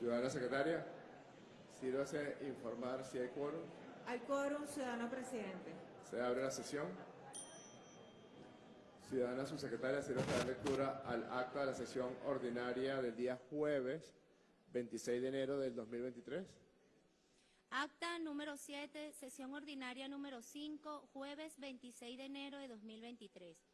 Ciudadana secretaria, sírvase informar si hay quórum. Hay quórum, ciudadano presidente. Se abre la sesión. Ciudadana subsecretaria, sírvase dar lectura al acta de la sesión ordinaria del día jueves 26 de enero del 2023. Acta número 7, sesión ordinaria número 5, jueves 26 de enero de 2023.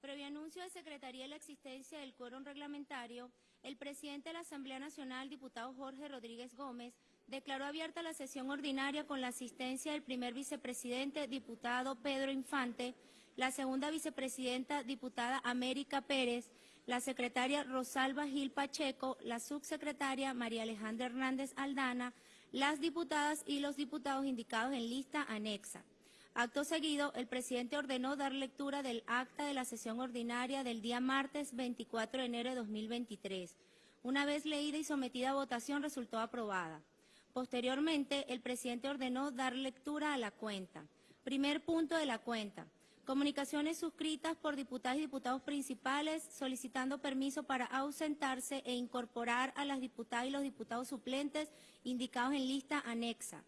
Previo anuncio de Secretaría de la existencia del quórum reglamentario, el presidente de la Asamblea Nacional, diputado Jorge Rodríguez Gómez, declaró abierta la sesión ordinaria con la asistencia del primer vicepresidente, diputado Pedro Infante, la segunda vicepresidenta, diputada América Pérez, la secretaria Rosalba Gil Pacheco, la subsecretaria María Alejandra Hernández Aldana, las diputadas y los diputados indicados en lista anexa. Acto seguido, el presidente ordenó dar lectura del acta de la sesión ordinaria del día martes 24 de enero de 2023. Una vez leída y sometida a votación, resultó aprobada. Posteriormente, el presidente ordenó dar lectura a la cuenta. Primer punto de la cuenta. Comunicaciones suscritas por diputadas y diputados principales solicitando permiso para ausentarse e incorporar a las diputadas y los diputados suplentes indicados en lista anexa.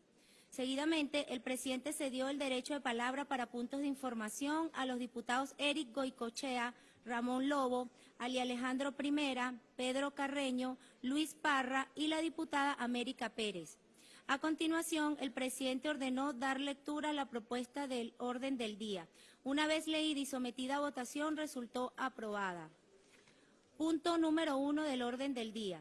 Seguidamente, el presidente cedió el derecho de palabra para puntos de información a los diputados Eric Goicochea, Ramón Lobo, Ali Alejandro Primera, Pedro Carreño, Luis Parra y la diputada América Pérez. A continuación, el presidente ordenó dar lectura a la propuesta del orden del día. Una vez leída y sometida a votación, resultó aprobada. Punto número uno del orden del día.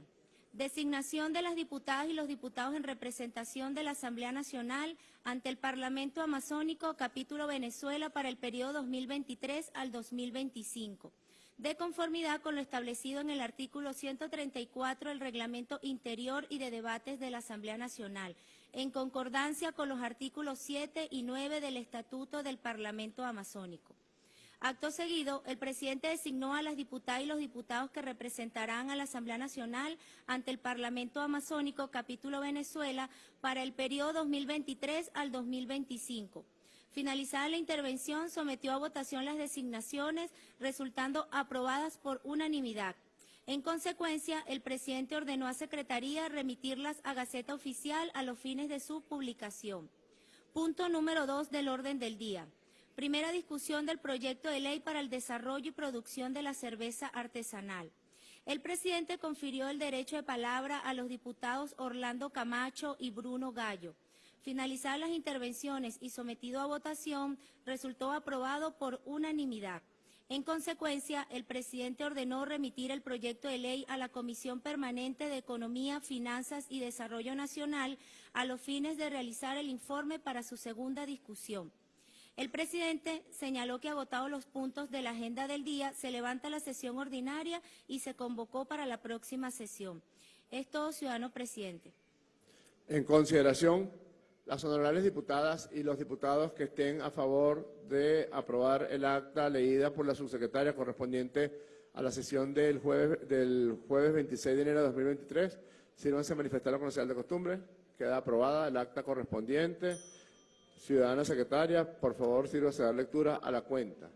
Designación de las diputadas y los diputados en representación de la Asamblea Nacional ante el Parlamento Amazónico, capítulo Venezuela, para el periodo 2023 al 2025 de conformidad con lo establecido en el artículo 134 del Reglamento Interior y de Debates de la Asamblea Nacional, en concordancia con los artículos 7 y 9 del Estatuto del Parlamento Amazónico. Acto seguido, el presidente designó a las diputadas y los diputados que representarán a la Asamblea Nacional ante el Parlamento Amazónico, capítulo Venezuela, para el periodo 2023 al 2025. Finalizada la intervención, sometió a votación las designaciones, resultando aprobadas por unanimidad. En consecuencia, el presidente ordenó a Secretaría remitirlas a Gaceta Oficial a los fines de su publicación. Punto número dos del orden del día. Primera discusión del proyecto de ley para el desarrollo y producción de la cerveza artesanal. El presidente confirió el derecho de palabra a los diputados Orlando Camacho y Bruno Gallo. Finalizadas las intervenciones y sometido a votación, resultó aprobado por unanimidad. En consecuencia, el presidente ordenó remitir el proyecto de ley a la Comisión Permanente de Economía, Finanzas y Desarrollo Nacional a los fines de realizar el informe para su segunda discusión. El presidente señaló que agotados los puntos de la agenda del día, se levanta la sesión ordinaria y se convocó para la próxima sesión. Es todo, ciudadano presidente. En consideración las honorables diputadas y los diputados que estén a favor de aprobar el acta leída por la subsecretaria correspondiente a la sesión del jueves, del jueves 26 de enero de 2023, sírvanse a manifestar la señal de costumbre. Queda aprobada el acta correspondiente. Ciudadana secretaria, por favor, sírvase a dar lectura a la cuenta.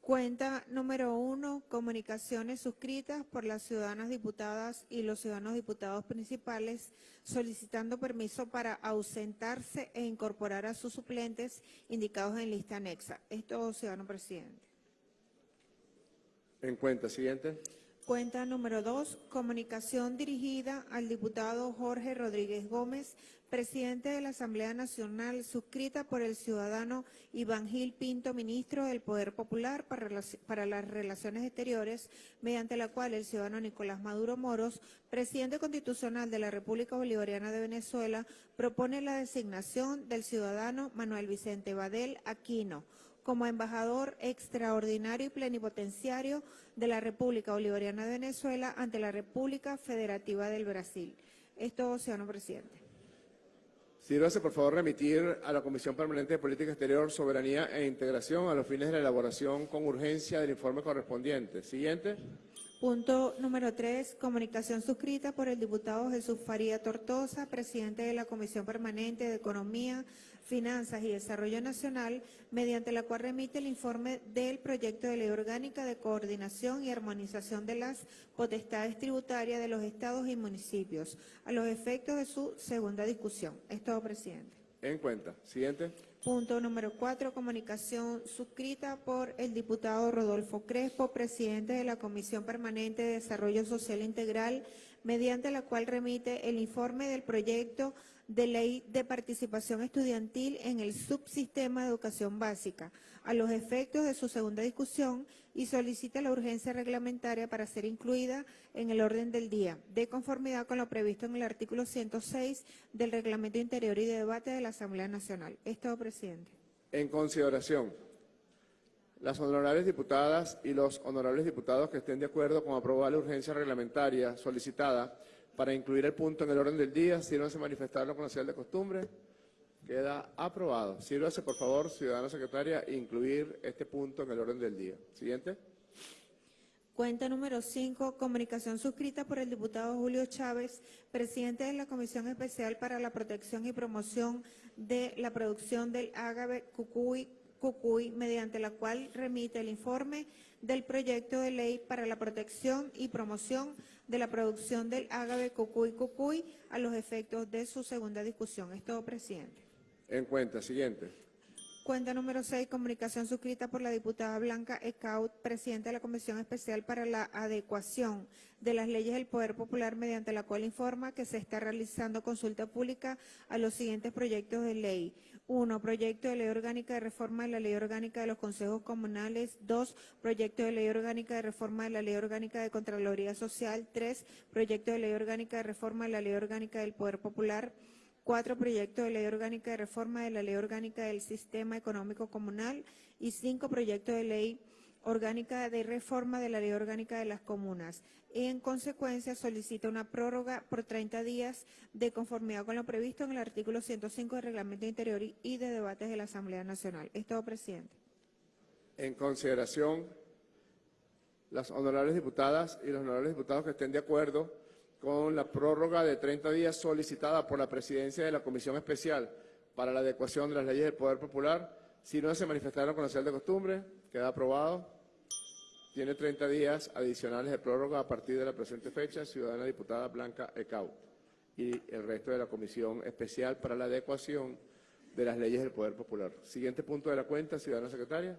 Cuenta número uno, comunicaciones suscritas por las ciudadanas diputadas y los ciudadanos diputados principales solicitando permiso para ausentarse e incorporar a sus suplentes indicados en lista anexa. Esto, ciudadano presidente. En cuenta, siguiente. Cuenta número dos, comunicación dirigida al diputado Jorge Rodríguez Gómez, presidente de la Asamblea Nacional, suscrita por el ciudadano Iván Gil Pinto, ministro del Poder Popular para, las Relaciones Exteriores, mediante la cual el ciudadano Nicolás Maduro Moros, presidente constitucional de la República Bolivariana de Venezuela, propone la designación del ciudadano Manuel Vicente Badel Aquino, como embajador extraordinario y plenipotenciario de la República Bolivariana de Venezuela ante la República Federativa del Brasil. Esto, señor presidente. Sírvase, por favor, remitir a la Comisión Permanente de Política Exterior, Soberanía e Integración a los fines de la elaboración con urgencia del informe correspondiente. Siguiente. Punto número tres, comunicación suscrita por el diputado Jesús Faría Tortosa, presidente de la Comisión Permanente de Economía, Finanzas y Desarrollo Nacional, mediante la cual remite el informe del proyecto de ley orgánica de coordinación y armonización de las potestades tributarias de los estados y municipios, a los efectos de su segunda discusión. Es todo, presidente. En cuenta. Siguiente. Punto número cuatro, comunicación suscrita por el diputado Rodolfo Crespo, presidente de la Comisión Permanente de Desarrollo Social Integral, mediante la cual remite el informe del proyecto de ley de participación estudiantil en el subsistema de educación básica, a los efectos de su segunda discusión y solicita la urgencia reglamentaria para ser incluida en el orden del día, de conformidad con lo previsto en el artículo 106 del Reglamento Interior y de Debate de la Asamblea Nacional. Es todo, presidente. En consideración, las honorables diputadas y los honorables diputados que estén de acuerdo con aprobar la urgencia reglamentaria solicitada para incluir el punto en el orden del día, sírvanse manifestarlo con la señal de costumbre. Queda aprobado. Sírvase, por favor, ciudadana secretaria, incluir este punto en el orden del día. Siguiente. Cuenta número 5, comunicación suscrita por el diputado Julio Chávez, presidente de la Comisión Especial para la Protección y Promoción de la Producción del Ágave Cucuy, Cucuy, mediante la cual remite el informe del proyecto de ley para la protección y promoción de la producción del ágave Cucuy Cucuy a los efectos de su segunda discusión. Es todo, presidente. En cuenta. Siguiente. Cuenta número 6, comunicación suscrita por la diputada Blanca Ecaut, presidenta de la Comisión Especial para la Adecuación de las Leyes del Poder Popular, mediante la cual informa que se está realizando consulta pública a los siguientes proyectos de ley. Uno, proyecto de ley orgánica de reforma de la ley orgánica de los consejos comunales. Dos, proyecto de ley orgánica de reforma de la ley orgánica de Contraloría Social. Tres, proyecto de ley orgánica de reforma de la ley orgánica del Poder Popular. Cuatro, proyecto de ley orgánica de reforma de la ley orgánica del Sistema Económico Comunal. Y cinco, proyecto de ley orgánica de reforma de la ley orgánica de las comunas. En consecuencia, solicita una prórroga por 30 días de conformidad con lo previsto en el artículo 105 del Reglamento Interior y- de Debates de la Asamblea Nacional. Es todo, presidente. En consideración, las honorables diputadas y los honorables diputados que estén de acuerdo con la prórroga de 30 días solicitada por la presidencia de la Comisión Especial para la adecuación de las leyes del Poder Popular, si no se manifestaron con la señal de costumbre, queda aprobado. Tiene 30 días adicionales de prórroga a partir de la presente fecha, ciudadana diputada Blanca Ecaut y el resto de la Comisión Especial para la adecuación de las leyes del Poder Popular. Siguiente punto de la cuenta, ciudadana secretaria.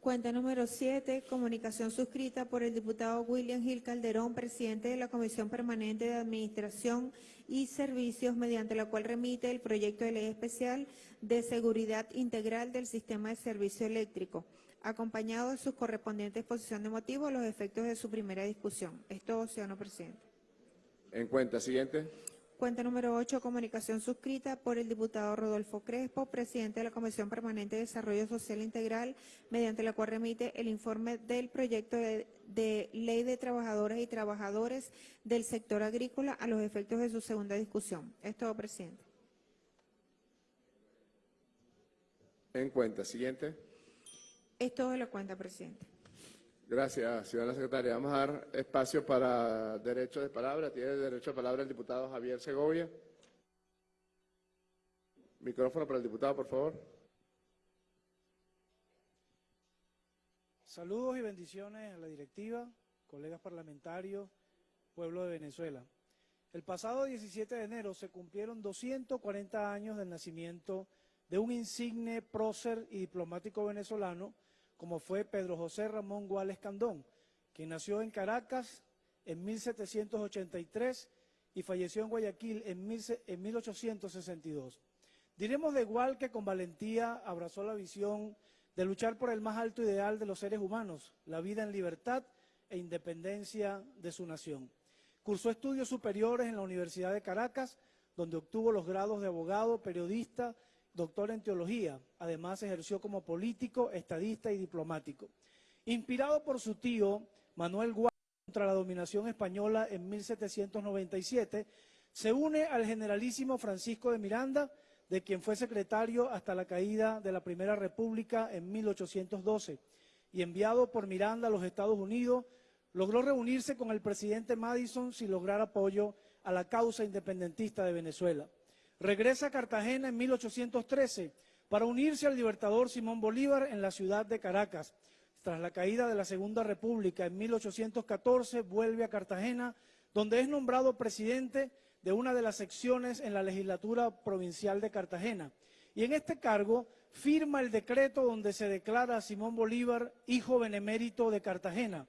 Cuenta número 7, comunicación suscrita por el diputado William Gil Calderón, presidente de la Comisión Permanente de Administración y Servicios, mediante la cual remite el proyecto de ley especial de seguridad integral del sistema de servicio eléctrico, acompañado de su correspondiente exposición de motivos a los efectos de su primera discusión. Es todo, ciudadano presidente. En cuenta, siguiente. Cuenta número 8, comunicación suscrita por el diputado Rodolfo Crespo, presidente de la Comisión Permanente de Desarrollo Social Integral, mediante la cual remite el informe del proyecto de, de ley de trabajadoras y trabajadores del sector agrícola a los efectos de su segunda discusión. Es todo, presidente. En cuenta, siguiente. Es todo de la cuenta, presidente. Gracias, ciudadana secretaria. Vamos a dar espacio para derecho de palabra. Tiene derecho de palabra el diputado Javier Segovia. Micrófono para el diputado, por favor. Saludos y bendiciones a la directiva, colegas parlamentarios, pueblo de Venezuela. El pasado 17 de enero se cumplieron 240 años del nacimiento de un insigne prócer y diplomático venezolano como fue Pedro José Ramón Guales Candón, quien nació en Caracas en 1783 y falleció en Guayaquil en, mil, en 1862. Diremos de igual que con valentía abrazó la visión de luchar por el más alto ideal de los seres humanos, la vida en libertad e independencia de su nación. Cursó estudios superiores en la Universidad de Caracas, donde obtuvo los grados de abogado, periodista, doctor en teología. Además ejerció como político, estadista y diplomático. Inspirado por su tío, Manuel Guardia, contra la dominación española en 1797, se une al generalísimo Francisco de Miranda, de quien fue secretario hasta la caída de la Primera República en 1812, y enviado por Miranda a los Estados Unidos, logró reunirse con el presidente Madison sin lograr apoyo a la causa independentista de Venezuela. Regresa a Cartagena en 1813 para unirse al libertador Simón Bolívar en la ciudad de Caracas. Tras la caída de la Segunda República en 1814, vuelve a Cartagena, donde es nombrado presidente de una de las secciones en la legislatura provincial de Cartagena. Y en este cargo firma el decreto donde se declara a Simón Bolívar hijo benemérito de Cartagena.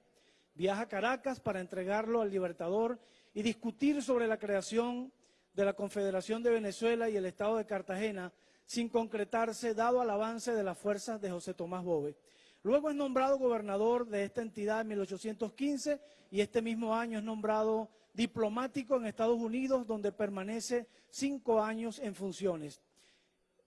Viaja a Caracas para entregarlo al Libertador y discutir sobre la creación de la Confederación de Venezuela y el Estado de Cartagena, sin concretarse dado al avance de las fuerzas de José Tomás Bove. Luego es nombrado gobernador de esta entidad en 1815 y este mismo año es nombrado diplomático en Estados Unidos, donde permanece cinco años en funciones.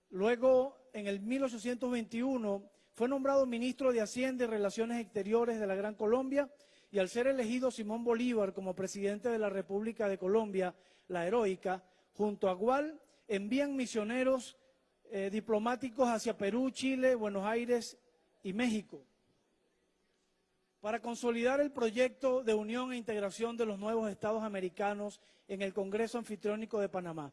Luego, en el 1821, fue nombrado ministro de Hacienda y Relaciones Exteriores de la Gran Colombia y al ser elegido Simón Bolívar como presidente de la República de Colombia, la heroica, junto a Gual, envían misioneros eh, diplomáticos hacia Perú, Chile, Buenos Aires y México para consolidar el proyecto de unión e integración de los nuevos estados americanos en el Congreso Anfitriónico de Panamá.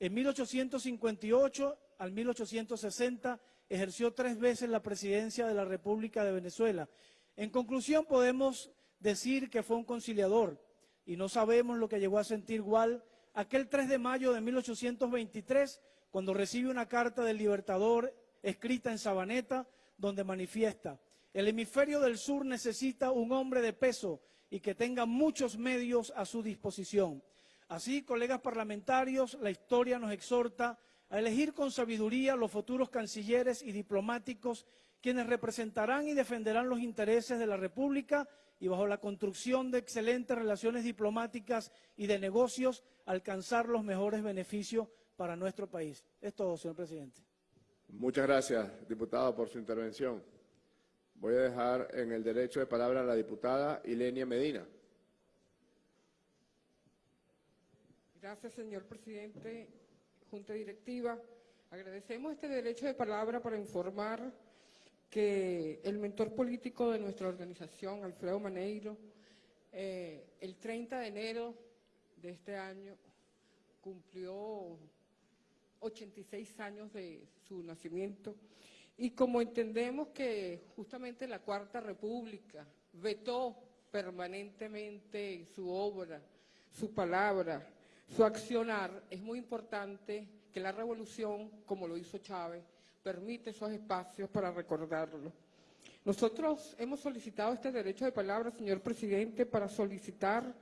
En 1858 al 1860 ejerció tres veces la presidencia de la República de Venezuela. En conclusión, podemos decir que fue un conciliador y no sabemos lo que llegó a sentir Gual aquel 3 de mayo de 1823 cuando recibe una carta del Libertador escrita en Sabaneta donde manifiesta el hemisferio del sur necesita un hombre de peso y que tenga muchos medios a su disposición. Así, colegas parlamentarios, la historia nos exhorta a elegir con sabiduría los futuros cancilleres y diplomáticos quienes representarán y defenderán los intereses de la República y bajo la construcción de excelentes relaciones diplomáticas y de negocios alcanzar los mejores beneficios para nuestro país. Es todo, señor presidente. Muchas gracias, diputado, por su intervención. Voy a dejar en el derecho de palabra a la diputada Ilenia Medina. Gracias, señor presidente, Junta Directiva. Agradecemos este derecho de palabra para informar que el mentor político de nuestra organización, Alfredo Maneiro, eh, el 30 de enero de este año cumplió 86 años de su nacimiento. Y como entendemos que justamente la Cuarta República vetó permanentemente su obra, su palabra, su accionar, es muy importante que la revolución, como lo hizo Chávez, permite esos espacios para recordarlo. Nosotros hemos solicitado este derecho de palabra, señor presidente, para solicitar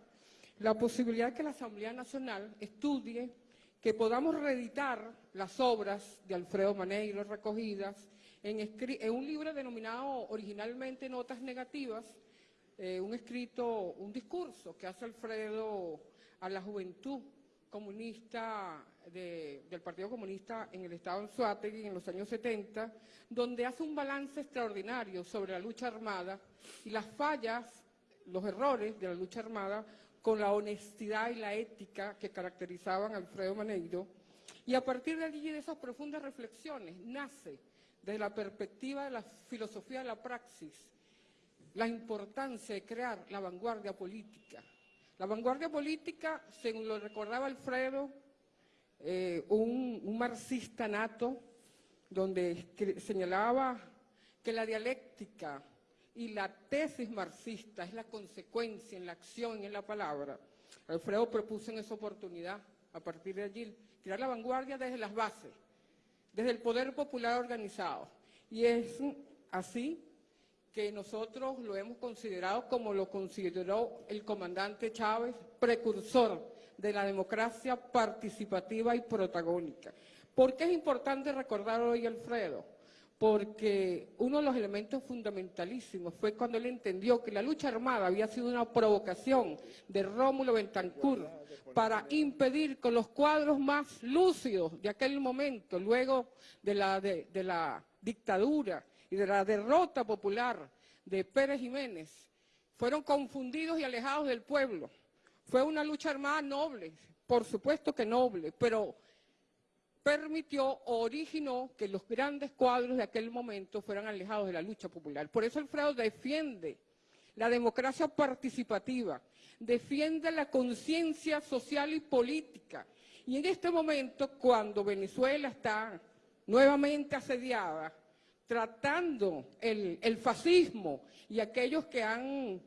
la posibilidad que la Asamblea Nacional estudie que podamos reeditar las obras de Alfredo Maneiro recogidas en, un libro denominado originalmente Notas Negativas, eh, un escrito, un discurso que hace Alfredo a la juventud comunista del Partido Comunista en el Estado de Anzuategui en los años 70, donde hace un balance extraordinario sobre la lucha armada y las fallas, los errores de la lucha armada con la honestidad y la ética que caracterizaban a Alfredo Maneiro. Y a partir de allí, de esas profundas reflexiones, nace desde la perspectiva de la filosofía de la praxis, la importancia de crear la vanguardia política. La vanguardia política, según lo recordaba Alfredo, eh, un, marxista nato, donde señalaba que la dialéctica y la tesis marxista es la consecuencia en la acción y en la palabra. Alfredo propuso en esa oportunidad, a partir de allí, crear la vanguardia desde las bases, desde el poder popular organizado. Y es así que nosotros lo hemos considerado como lo consideró el comandante Chávez, precursor de la democracia participativa y protagónica. ¿Por qué es importante recordar hoy Alfredo? Porque uno de los elementos fundamentalísimos fue cuando él entendió que la lucha armada había sido una provocación de Rómulo Betancourt para impedir con los cuadros más lúcidos de aquel momento, luego de la, de, la dictadura y de la derrota popular de Pérez Jiménez, fueron confundidos y alejados del pueblo. Fue una lucha armada noble, por supuesto que noble, pero permitió o originó que los grandes cuadros de aquel momento fueran alejados de la lucha popular. Por eso Alfredo defiende la democracia participativa, defiende la conciencia social y política. Y en este momento, cuando Venezuela está nuevamente asediada, tratando el, el fascismo y aquellos que han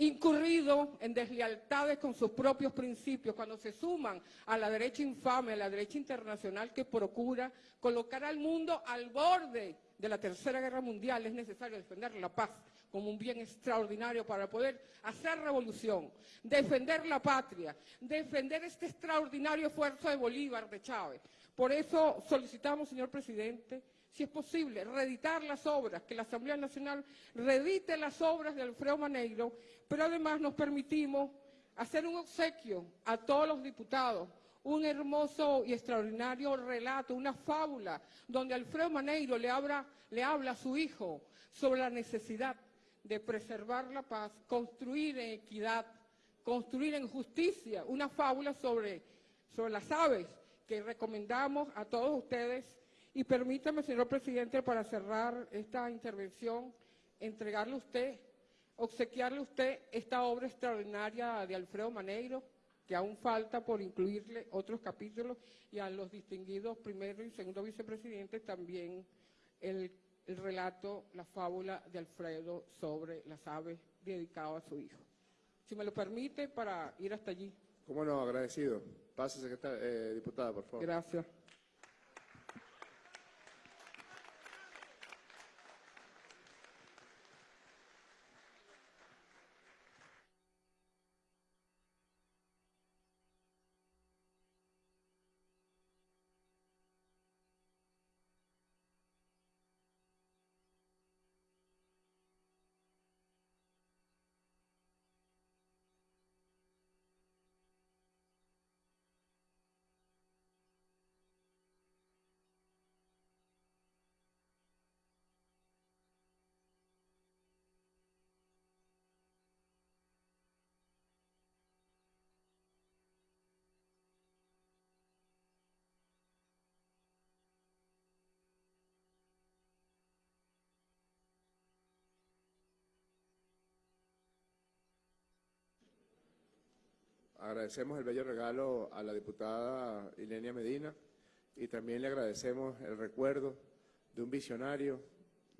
incurrido en deslealtades con sus propios principios, cuando se suman a la derecha infame, a la derecha internacional que procura colocar al mundo al borde de la Tercera Guerra Mundial, es necesario defender la paz como un bien extraordinario para poder hacer revolución, defender la patria, defender este extraordinario esfuerzo de Bolívar, de Chávez. Por eso solicitamos, señor presidente, si es posible, reeditar las obras, que la Asamblea Nacional reedite las obras de Alfredo Maneiro, pero además nos permitimos hacer un obsequio a todos los diputados, un hermoso y extraordinario relato, una fábula, donde Alfredo Maneiro le habla, le habla a su hijo sobre la necesidad de preservar la paz, construir en equidad, construir en justicia, una fábula sobre, sobre las aves que recomendamos a todos ustedes y permítame, señor presidente, para cerrar esta intervención, entregarle a usted, obsequiarle a usted esta obra extraordinaria de Alfredo Maneiro, que aún falta por incluirle otros capítulos, y a los distinguidos primero y segundo vicepresidentes también el, el relato, la fábula de Alfredo sobre las aves dedicado a su hijo. Si me lo permite, para ir hasta allí. Cómo no, agradecido. Pase, secretaria, eh, diputada, por favor. Gracias. Agradecemos el bello regalo a la diputada Ilenia Medina y también le agradecemos el recuerdo de un visionario,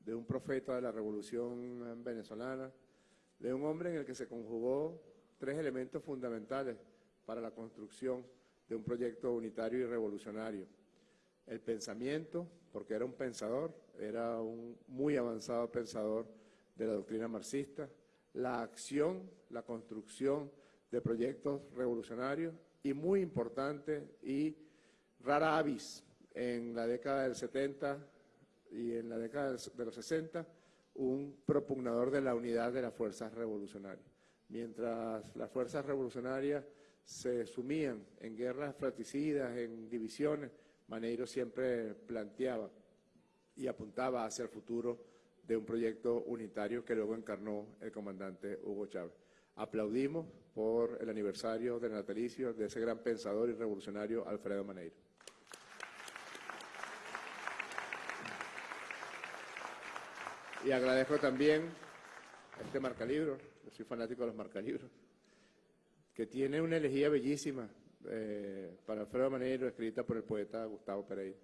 de un profeta de la revolución venezolana, de un hombre en el que se conjugó tres elementos fundamentales para la construcción de un proyecto unitario y revolucionario. El pensamiento, porque era un pensador, era un muy avanzado pensador de la doctrina marxista, la acción, la construcción de proyectos revolucionarios y muy importante y rara avis en la década del 70 y en la década de los 60, un propugnador de la unidad de las fuerzas revolucionarias. Mientras las fuerzas revolucionarias se sumían en guerras fratricidas, en divisiones, Maneiro siempre planteaba y apuntaba hacia el futuro de un proyecto unitario que luego encarnó el comandante Hugo Chávez. Aplaudimos por el aniversario del natalicio de ese gran pensador y revolucionario Alfredo Maneiro. Y agradezco también este marcalibro, yo soy fanático de los marcalibros, que tiene una elegía bellísima eh, para Alfredo Maneiro, escrita por el poeta Gustavo Pereira.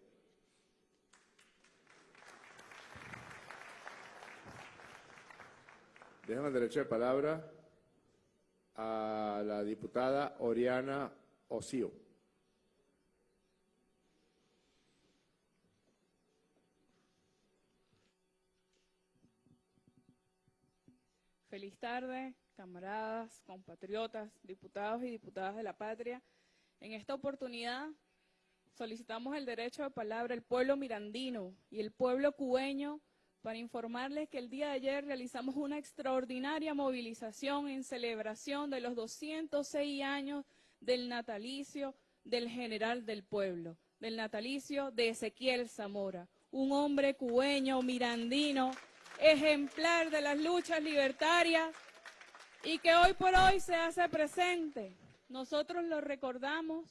Déjame el derecho de palabra a la diputada Oriana Osío. Feliz tarde, camaradas, compatriotas, diputados y diputadas de la patria. En esta oportunidad solicitamos el derecho de palabra al pueblo mirandino y el pueblo cubeño para informarles que el día de ayer realizamos una extraordinaria movilización en celebración de los 206 años del natalicio del general del pueblo, del natalicio de Ezequiel Zamora, un hombre cubeño, mirandino, ejemplar de las luchas libertarias y que hoy por hoy se hace presente. Nosotros lo recordamos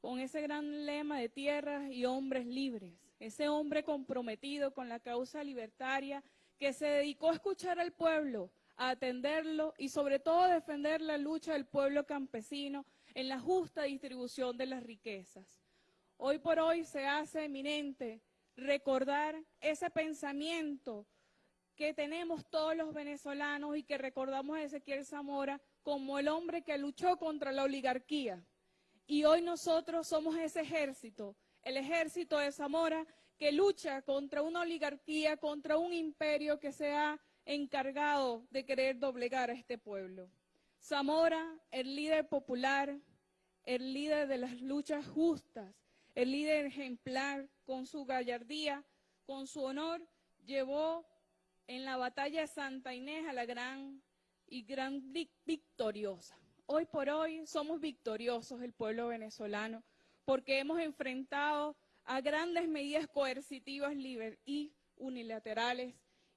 con ese gran lema de tierras y hombres libres ese hombre comprometido con la causa libertaria que se dedicó a escuchar al pueblo, a atenderlo y sobre todo defender la lucha del pueblo campesino en la justa distribución de las riquezas. Hoy por hoy se hace eminente recordar ese pensamiento que tenemos todos los venezolanos y que recordamos a Ezequiel Zamora como el hombre que luchó contra la oligarquía. Y hoy nosotros somos ese ejército, el ejército de Zamora que lucha contra una oligarquía, contra un imperio que se ha encargado de querer doblegar a este pueblo. Zamora, el líder popular, el líder de las luchas justas, el líder ejemplar, con su gallardía, con su honor, llevó en la batalla Santa Inés a la gran y gran victoriosa. Hoy por hoy somos victoriosos el pueblo venezolano porque hemos enfrentado a grandes medidas coercitivas y unilaterales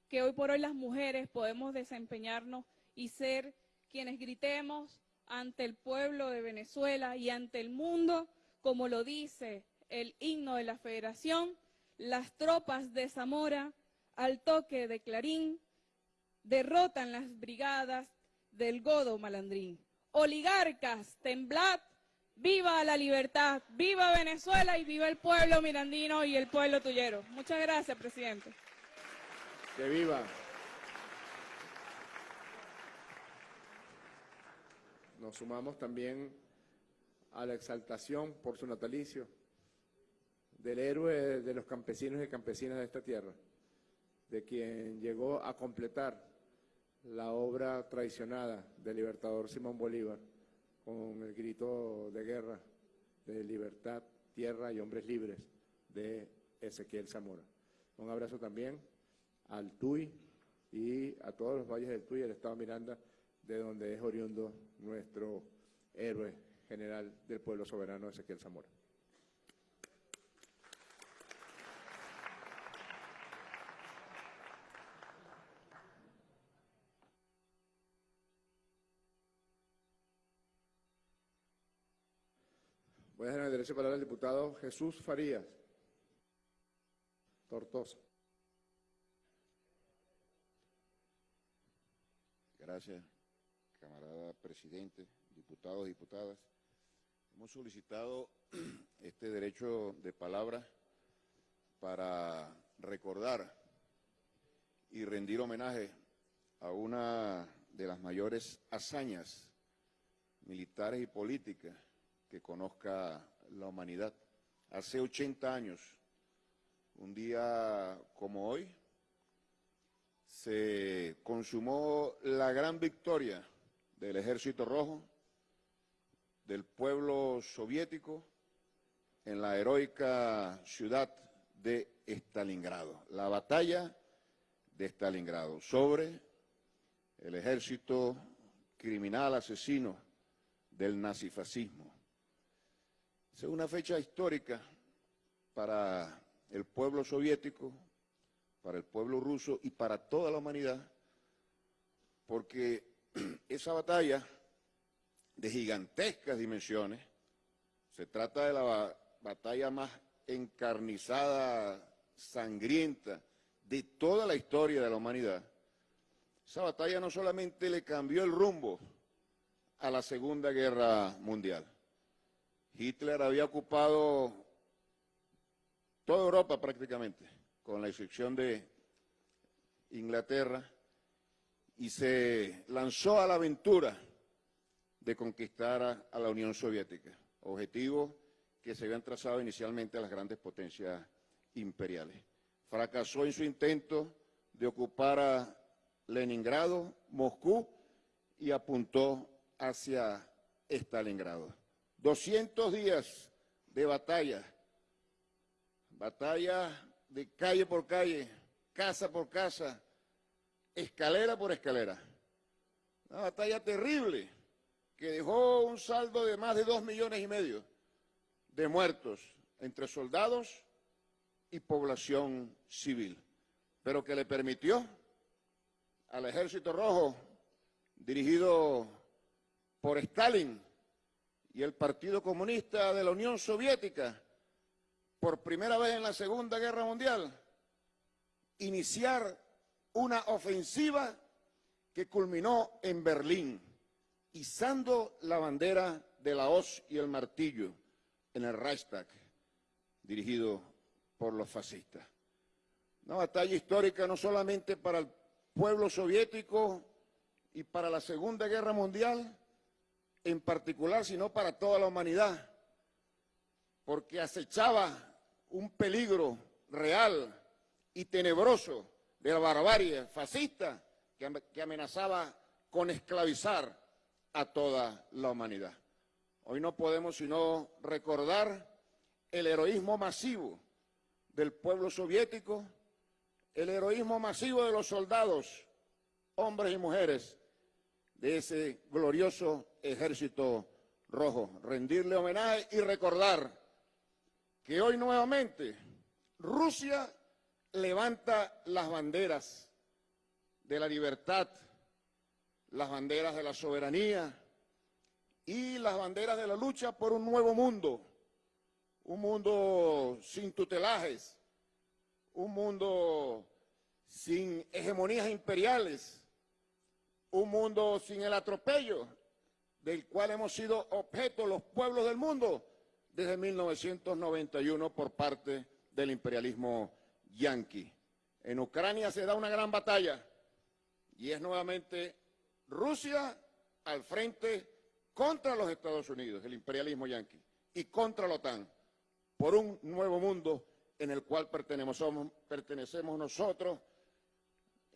que hoy por hoy las mujeres podemos desempeñarnos y ser quienes gritemos ante el pueblo de Venezuela y ante el mundo, como lo dice el himno de la Federación, las tropas de Zamora al toque de Clarín derrotan las brigadas del Godo Malandrín. Oligarcas, temblad, viva la libertad, viva Venezuela y viva el pueblo mirandino y el pueblo tuyero. Muchas gracias, presidente. Que viva. Nos sumamos también a la exaltación por su natalicio del héroe de los campesinos y campesinas de esta tierra, de quien llegó a completar la obra traicionada del libertador Simón Bolívar con el grito de guerra de libertad, tierra y hombres libres de Ezequiel Zamora. Un abrazo también al TUI y a todos los valles del TUI y el Estado Miranda, de donde es oriundo nuestro héroe general del pueblo soberano Ezequiel Zamora. Dejar el diputado Jesús Farías. Tortosa. Gracias, camarada presidente, diputados, diputadas. Hemos solicitado este derecho de palabra para recordar y rendir homenaje a una de las mayores hazañas militares y políticas que conozca la humanidad. Hace 80 años, un día como hoy, se consumó la gran victoria del Ejército Rojo, del pueblo soviético, en la heroica ciudad de Stalingrado, la batalla de Stalingrado, sobre el ejército criminal asesino del nazifascismo. Es una fecha histórica para el pueblo soviético, para el pueblo ruso y para toda la humanidad, porque esa batalla de gigantescas dimensiones, se trata de la batalla más encarnizada, sangrienta de toda la historia de la humanidad, esa batalla no solamente le cambió el rumbo a la Segunda Guerra Mundial, Hitler había ocupado toda Europa prácticamente, con la excepción de Inglaterra, y se lanzó a la aventura de conquistar a, la Unión Soviética, objetivo que se habían trazado inicialmente a las grandes potencias imperiales. Fracasó en su intento de ocupar a Leningrado, Moscú, y apuntó hacia Stalingrado. 200 días de batalla, batalla de calle por calle, casa por casa, escalera por escalera. Una batalla terrible que dejó un saldo de más de dos millones y medio de muertos entre soldados y población civil, pero que le permitió al Ejército Rojo, dirigido por Stalin, y el Partido Comunista de la Unión Soviética, por primera vez en la Segunda Guerra Mundial, iniciar una ofensiva que culminó en Berlín, izando la bandera de la hoz y el martillo en el Reichstag, dirigido por los fascistas. Una batalla histórica no solamente para el pueblo soviético y para la Segunda Guerra Mundial en particular, sino para toda la humanidad, porque acechaba un peligro real y tenebroso de la barbarie fascista que amenazaba con esclavizar a toda la humanidad. Hoy no podemos sino recordar el heroísmo masivo del pueblo soviético, el heroísmo masivo de los soldados, hombres y mujeres, de ese glorioso ejército rojo. Rendirle homenaje y recordar que hoy nuevamente Rusia levanta las banderas de la libertad, las banderas de la soberanía y las banderas de la lucha por un nuevo mundo, un mundo sin tutelajes, un mundo sin hegemonías imperiales, un mundo sin el atropello del cual hemos sido objeto los pueblos del mundo desde 1991 por parte del imperialismo yanqui. En Ucrania se da una gran batalla y es nuevamente Rusia al frente contra los Estados Unidos, el imperialismo yanqui, y contra la OTAN, por un nuevo mundo en el cual pertenecemos, pertenecemos nosotros,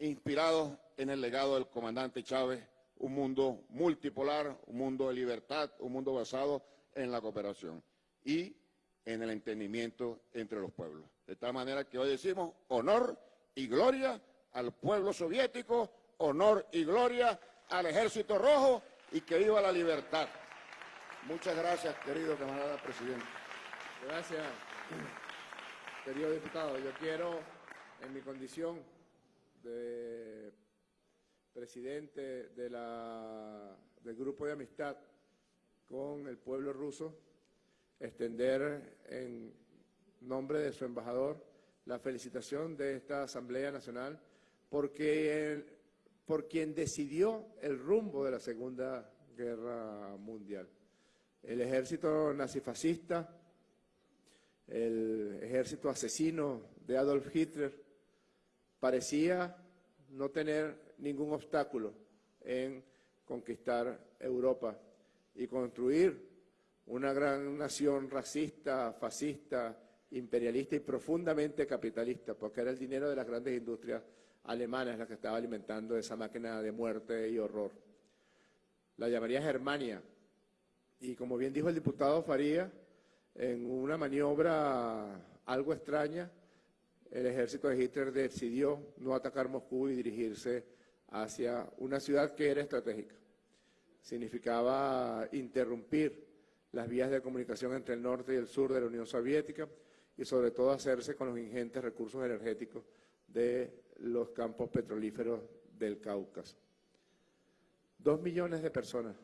inspirados en el legado del comandante Chávez, un mundo multipolar, un mundo de libertad, un mundo basado en la cooperación y en el entendimiento entre los pueblos. De tal manera que hoy decimos honor y gloria al pueblo soviético, honor y gloria al Ejército Rojo y que viva la libertad. Muchas gracias, querido camarada presidente. Gracias, querido diputado. Yo quiero, en mi condición de presidente de la, del grupo de amistad con el pueblo ruso, extender en nombre de su embajador la felicitación de esta Asamblea Nacional porque por quien decidió el rumbo de la Segunda Guerra Mundial. El ejército nazifascista, el ejército asesino de Adolf Hitler, parecía no tener ningún obstáculo en conquistar Europa y construir una gran nación racista, fascista, imperialista y profundamente capitalista, porque era el dinero de las grandes industrias alemanas la que estaba alimentando esa máquina de muerte y horror. La llamaría Germania, y como bien dijo el diputado Faría, en una maniobra algo extraña, el ejército de Hitler decidió no atacar Moscú y dirigirse hacia una ciudad que era estratégica. Significaba interrumpir las vías de comunicación entre el norte y el sur de la Unión Soviética y sobre todo hacerse con los ingentes recursos energéticos de los campos petrolíferos del Cáucaso. Dos millones de personas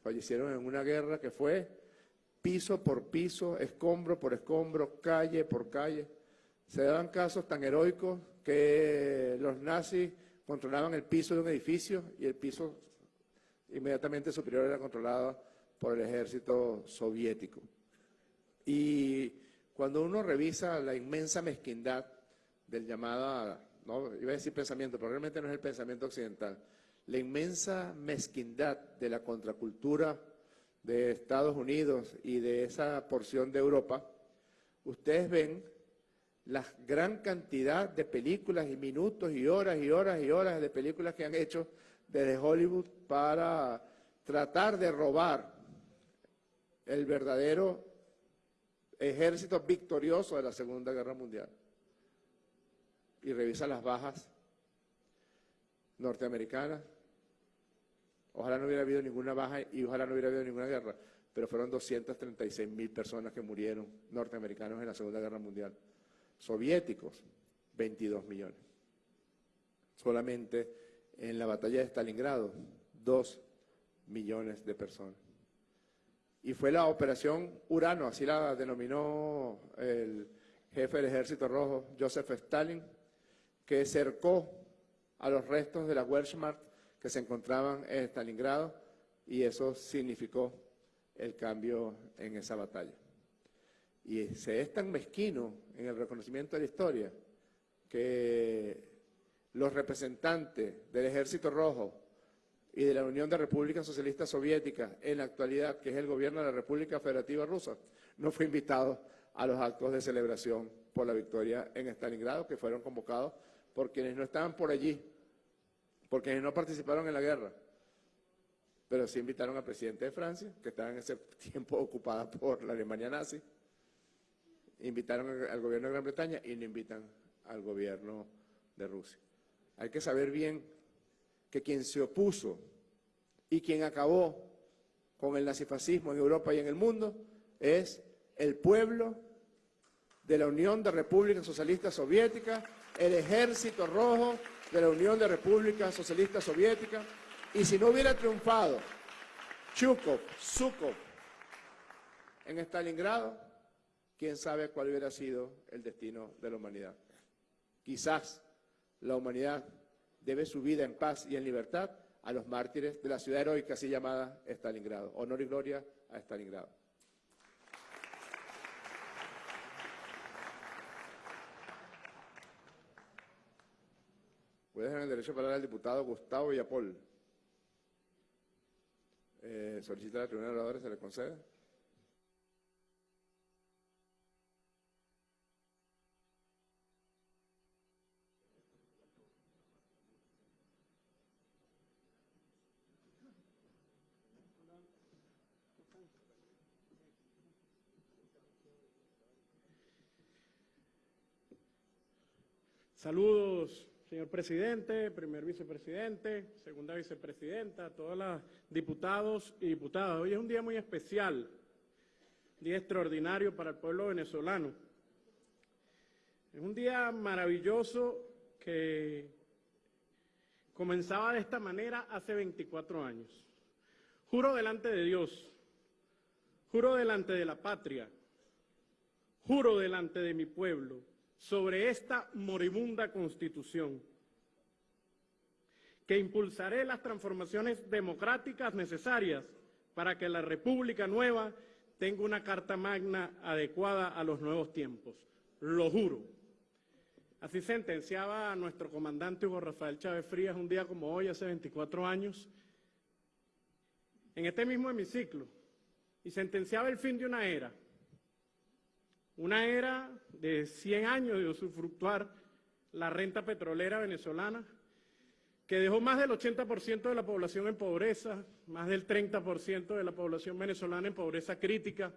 fallecieron en una guerra que fue piso por piso, escombro por escombro, calle por calle. Se daban casos tan heroicos que los nazis controlaban el piso de un edificio y el piso inmediatamente superior era controlado por el ejército soviético. Y cuando uno revisa la inmensa mezquindad del llamado, no iba a decir pensamiento, pero realmente no es el pensamiento occidental, la inmensa mezquindad de la contracultura de Estados Unidos y de esa porción de Europa, ustedes ven la gran cantidad de películas y minutos y horas y horas y horas de películas que han hecho desde Hollywood para tratar de robar el verdadero ejército victorioso de la Segunda Guerra Mundial. Y revisa las bajas norteamericanas. Ojalá no hubiera habido ninguna baja y ojalá no hubiera habido ninguna guerra, pero fueron 236 mil personas que murieron norteamericanos en la Segunda Guerra Mundial soviéticos, 22 millones. Solamente en la batalla de Stalingrado, 2 millones de personas. Y fue la operación Urano, así la denominó el jefe del Ejército Rojo, Joseph Stalin, que cercó a los restos de la Wehrmacht que se encontraban en Stalingrado y eso significó el cambio en esa batalla. Y se es tan mezquino en el reconocimiento de la historia que los representantes del Ejército Rojo y de la Unión de Repúblicas Socialistas Soviéticas en la actualidad, que es el gobierno de la República Federativa Rusa, no fue invitado a los actos de celebración por la victoria en Stalingrado, que fueron convocados por quienes no estaban por allí, por quienes no participaron en la guerra, pero sí invitaron al presidente de Francia, que estaba en ese tiempo ocupada por la Alemania nazi, invitaron al gobierno de Gran Bretaña y no invitan al gobierno de Rusia. Hay que saber bien que quien se opuso y quien acabó con el nazifascismo en Europa y en el mundo es el pueblo de la Unión de Repúblicas Socialistas Soviéticas, el Ejército Rojo de la Unión de Repúblicas Socialistas Soviéticas, y si no hubiera triunfado Chukov, Zhukov en Stalingrado, quién sabe cuál hubiera sido el destino de la humanidad. Quizás la humanidad debe su vida en paz y en libertad a los mártires de la ciudad heroica así llamada Stalingrado. Honor y gloria a Stalingrado. Voy a dejar el derecho de palabra al diputado Gustavo Villapol. Eh, solicita la tribuna de oradores, se le concede. Saludos, señor presidente, primer vicepresidente, segunda vicepresidenta, todos los diputados y diputadas. Hoy es un día muy especial, día extraordinario para el pueblo venezolano. Es un día maravilloso que comenzaba de esta manera hace 24 años. Juro delante de Dios, juro delante de la patria, juro delante de mi pueblo, sobre esta moribunda constitución, que impulsaré las transformaciones democráticas necesarias para que la República Nueva tenga una carta magna adecuada a los nuevos tiempos. Lo juro. Así sentenciaba a nuestro comandante Hugo Rafael Chávez Frías un día como hoy, hace 24 años, en este mismo hemiciclo, y sentenciaba el fin de una era, una era de 100 años de usufructuar la renta petrolera venezolana, que dejó más del 80% de la población en pobreza, más del 30% de la población venezolana en pobreza crítica,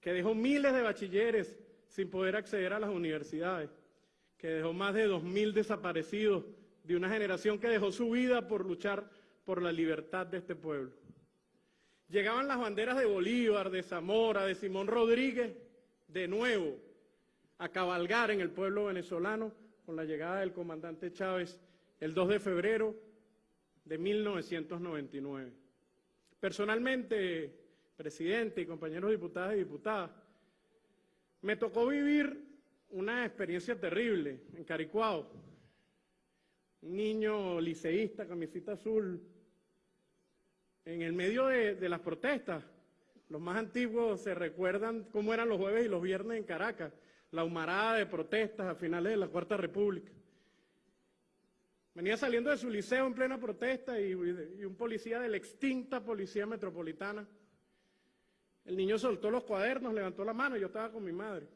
que dejó miles de bachilleres sin poder acceder a las universidades, que dejó más de 2.000 desaparecidos de una generación que dejó su vida por luchar por la libertad de este pueblo. Llegaban las banderas de Bolívar, de Zamora, de Simón Rodríguez, de nuevo a cabalgar en el pueblo venezolano con la llegada del comandante Chávez el 2 de febrero de 1999. Personalmente, presidente y compañeros diputados y diputadas, me tocó vivir una experiencia terrible en Caricuao. Un niño liceísta, camisita azul, en el medio de, de las protestas, los más antiguos se recuerdan cómo eran los jueves y los viernes en Caracas, la humarada de protestas a finales de la Cuarta República. Venía saliendo de su liceo en plena protesta y, y un policía de la extinta Policía Metropolitana. El niño soltó los cuadernos, levantó la mano, yo estaba con mi madre,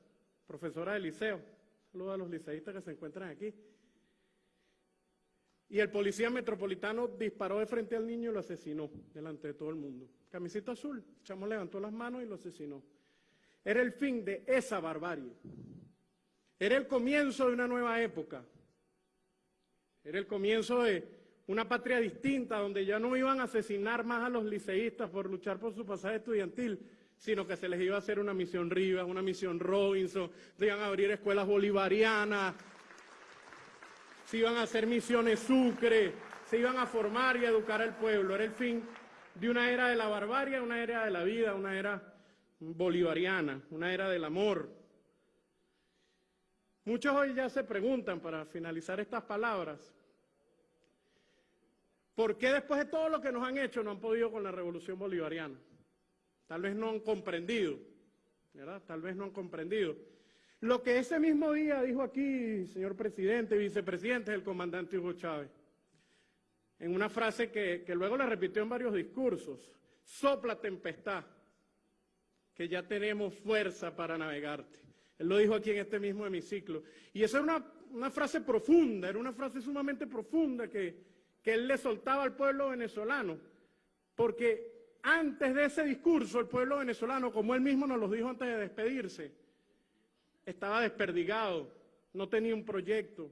profesora de liceo. Saludos a los liceístas que se encuentran aquí. Y el policía metropolitano disparó de frente al niño y lo asesinó delante de todo el mundo. Camiseta azul, el chamo levantó las manos y lo asesinó. Era el fin de esa barbarie. Era el comienzo de una nueva época. Era el comienzo de una patria distinta donde ya no iban a asesinar más a los liceístas por luchar por su pasaje estudiantil, sino que se les iba a hacer una misión Rivas, una misión Robinson, se iban a abrir escuelas bolivarianas, se iban a hacer misiones Sucre, se iban a formar y educar al pueblo. Era el fin de una era de la barbarie, una era de la vida, una era bolivariana, una era del amor. Muchos hoy ya se preguntan, para finalizar estas palabras, ¿Por qué después de todo lo que nos han hecho no han podido con la revolución bolivariana? Tal vez no han comprendido, ¿verdad? Tal vez no han comprendido. Lo que ese mismo día dijo aquí, señor presidente, vicepresidente, el comandante Hugo Chávez, en una frase que, que luego la repitió en varios discursos, sopla tempestad, que ya tenemos fuerza para navegarte. Él lo dijo aquí en este mismo hemiciclo. Y esa era una, una frase profunda, era una frase sumamente profunda que, que él le soltaba al pueblo venezolano, porque antes de ese discurso el pueblo venezolano, como él mismo nos lo dijo antes de despedirse, estaba desperdigado, no tenía un proyecto,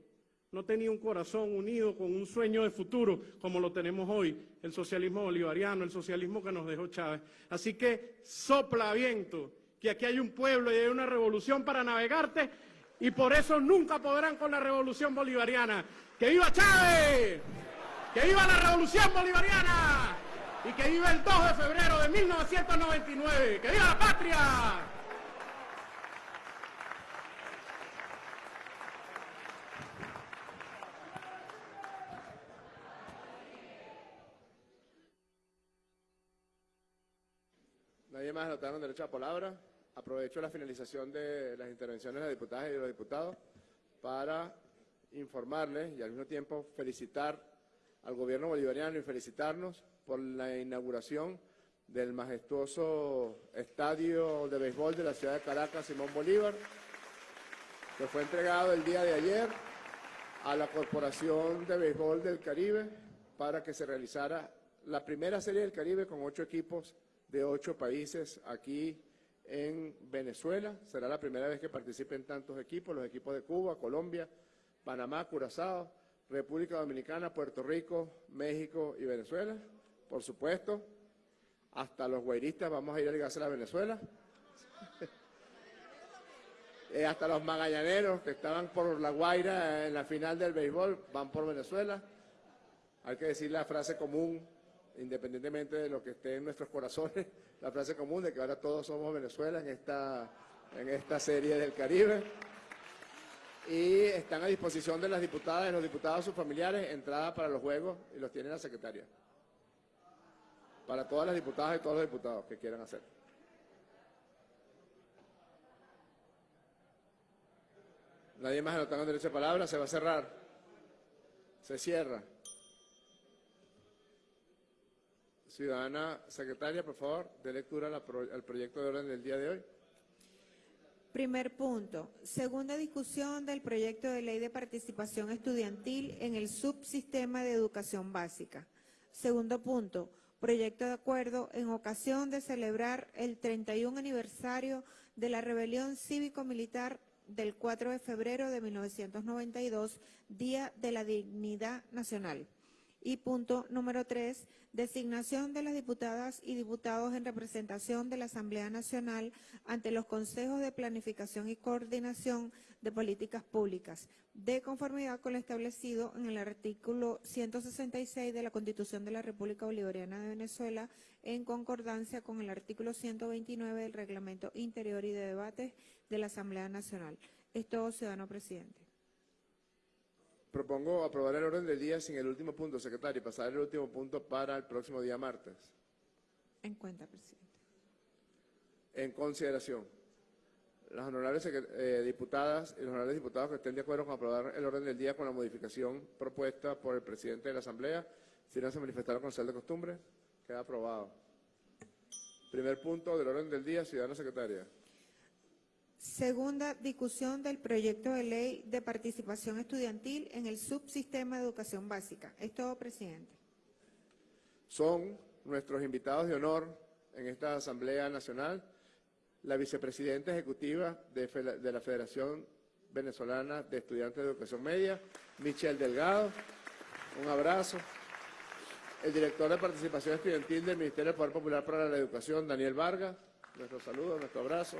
no tenía un corazón unido con un sueño de futuro como lo tenemos hoy, el socialismo bolivariano, el socialismo que nos dejó Chávez. Así que sopla viento, que aquí hay un pueblo y hay una revolución para navegarte y por eso nunca podrán con la revolución bolivariana. ¡Que viva Chávez! ¡Que viva la revolución bolivariana! Y que viva el 2 de febrero de 1999. ¡Que viva la patria! Nadie más anotaron derecho a palabra. Aprovecho la finalización de las intervenciones de las diputadas y de los diputados para informarles y al mismo tiempo felicitar al gobierno bolivariano y felicitarnos por la inauguración del majestuoso estadio de béisbol de la ciudad de Caracas, Simón Bolívar, que fue entregado el día de ayer a la Corporación de Béisbol del Caribe para que se realizara la primera serie del Caribe con ocho equipos de ocho países aquí en Venezuela. Será la primera vez que participen tantos equipos, los equipos de Cuba, Colombia, Panamá, Curazao, República Dominicana, Puerto Rico, México y Venezuela. Por supuesto, hasta los guairistas vamos a ir a ligarse a Venezuela. Eh, hasta los magallaneros que estaban por La Guaira en la final del béisbol van por Venezuela. Hay que decir la frase común independientemente de lo que esté en nuestros corazones, la frase común de que ahora todos somos Venezuela en esta, en esta serie del Caribe. Y están a disposición de las diputadas y los diputados sus familiares entrada para los juegos y los tiene la secretaria. Para todas las diputadas y todos los diputados que quieran hacer. Nadie más anotando derecho de palabra, se va a cerrar. Se cierra. Ciudadana secretaria, por favor, de lectura al proyecto de orden del día de hoy. Primer punto. Segunda discusión del proyecto de ley de participación estudiantil en el subsistema de educación básica. Segundo punto. Proyecto de acuerdo en ocasión de celebrar el 31 aniversario de la rebelión cívico-militar del 4 de febrero de 1992, Día de la Dignidad Nacional. Y punto número tres, designación de las diputadas y diputados en representación de la Asamblea Nacional ante los consejos de planificación y coordinación de políticas públicas, de conformidad con lo establecido en el artículo 166 de la Constitución de la República Bolivariana de Venezuela, en concordancia con el artículo 129 del Reglamento Interior y de Debates de la Asamblea Nacional. Es todo, ciudadano presidente. Propongo aprobar el orden del día sin el último punto, secretario, y pasar el último punto para el próximo día martes. En cuenta, presidente. En consideración, las honorables eh, diputadas y los honorables diputados que estén de acuerdo con aprobar el orden del día con la modificación propuesta por el presidente de la Asamblea, si no se manifestaron con sal de costumbre, queda aprobado. Primer punto del orden del día, ciudadana secretaria. Segunda discusión del proyecto de ley de participación estudiantil en el subsistema de educación básica. Es todo, presidente. Son nuestros invitados de honor en esta Asamblea Nacional, la vicepresidenta ejecutiva de, la Federación Venezolana de Estudiantes de Educación Media, Michelle Delgado. Un abrazo. El director de participación estudiantil del Ministerio del Poder Popular para la Educación, Daniel Vargas. Nuestro saludo, nuestro abrazo.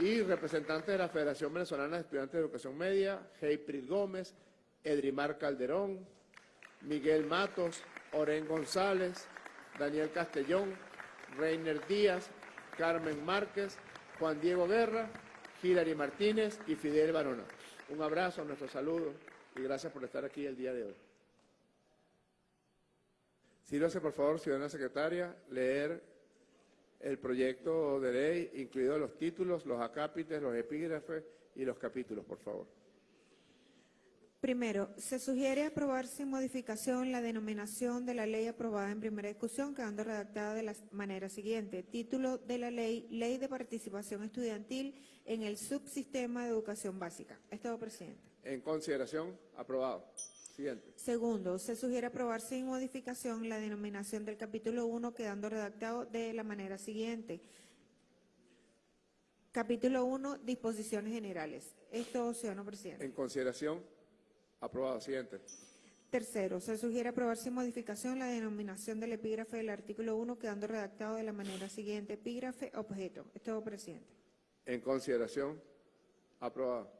Y representantes de la Federación Venezolana de Estudiantes de Educación Media, Heiprit Gómez, Edrimar Calderón, Miguel Matos, Oren González, Daniel Castellón, Reiner Díaz, Carmen Márquez, Juan Diego Guerra, Hilary Martínez y Fidel Barona. Un abrazo, nuestro saludo y gracias por estar aquí el día de hoy. Sírvase, por favor, ciudadana secretaria, leer el proyecto de ley, incluidos los títulos, los acápites, los epígrafes y los capítulos, por favor. Primero, se sugiere aprobar sin modificación la denominación de la ley aprobada en primera discusión, quedando redactada de la manera siguiente. Título de la ley, Ley de Participación Estudiantil en el Subsistema de Educación Básica. Estado presidente. En consideración, aprobado. Siguiente. Segundo, se sugiere aprobar sin modificación la denominación del capítulo 1, quedando redactado de la manera siguiente. Capítulo 1, disposiciones generales. Esto, ciudadano presidente. En consideración, aprobado. Siguiente. Tercero, se sugiere aprobar sin modificación la denominación del epígrafe del artículo 1, quedando redactado de la manera siguiente. Epígrafe, objeto. Estado presidente. En consideración, aprobado.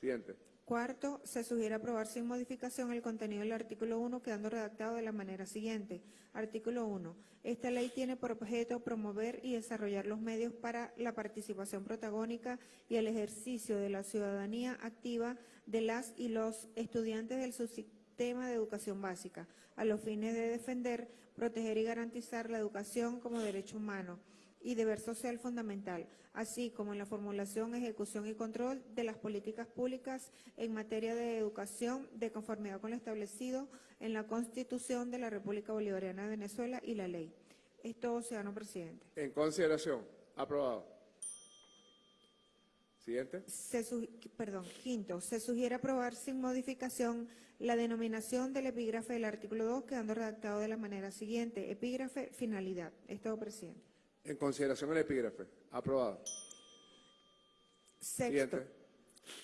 Siguiente. Cuarto, se sugiere aprobar sin modificación el contenido del artículo 1, quedando redactado de la manera siguiente. Artículo 1. Esta ley tiene por objeto promover y desarrollar los medios para la participación protagónica y el ejercicio de la ciudadanía activa de las y los estudiantes del subsistema de educación básica, a los fines de defender, proteger y garantizar la educación como derecho humano y deber social fundamental, así como en la formulación, ejecución y control de las políticas públicas en materia de educación de conformidad con lo establecido en la Constitución de la República Bolivariana de Venezuela y la ley. Es todo, ciudadano presidente. En consideración, aprobado. Siguiente. Se perdón, quinto, se sugiere aprobar sin modificación la denominación del epígrafe del artículo 2, quedando redactado de la manera siguiente. Epígrafe, finalidad. Es todo, presidente. En consideración el epígrafe. Aprobado. Sexto. Siguiente.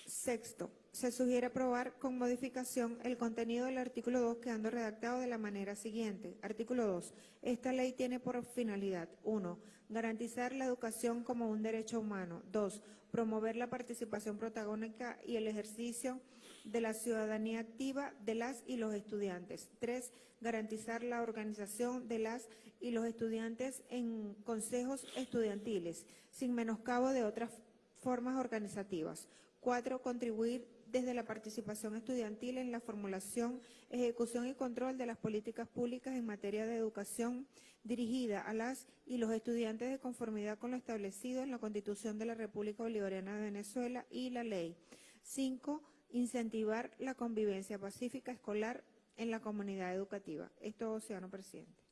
Sexto, se sugiere aprobar con modificación el contenido del artículo 2 quedando redactado de la manera siguiente. Artículo 2. Esta ley tiene por finalidad 1. Garantizar la educación como un derecho humano. 2. Promover la participación protagónica y el ejercicio de la ciudadanía activa de las y los estudiantes. 3. Garantizar la organización de las y los estudiantes en consejos estudiantiles, sin menoscabo de otras formas organizativas. Cuatro, contribuir desde la participación estudiantil en la formulación, ejecución y control de las políticas públicas en materia de educación dirigida a las y los estudiantes de conformidad con lo establecido en la Constitución de la República Bolivariana de Venezuela y la ley. Cinco, incentivar la convivencia pacífica escolar en la comunidad educativa. Esto, ciudadano presidente.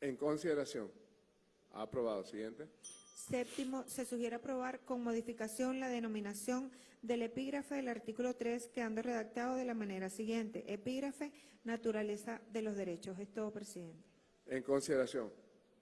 En consideración. Aprobado. Siguiente. Séptimo, se sugiere aprobar con modificación la denominación del epígrafe del artículo 3, quedando redactado de la manera siguiente. Epígrafe, naturaleza de los derechos. Es todo, presidente. En consideración.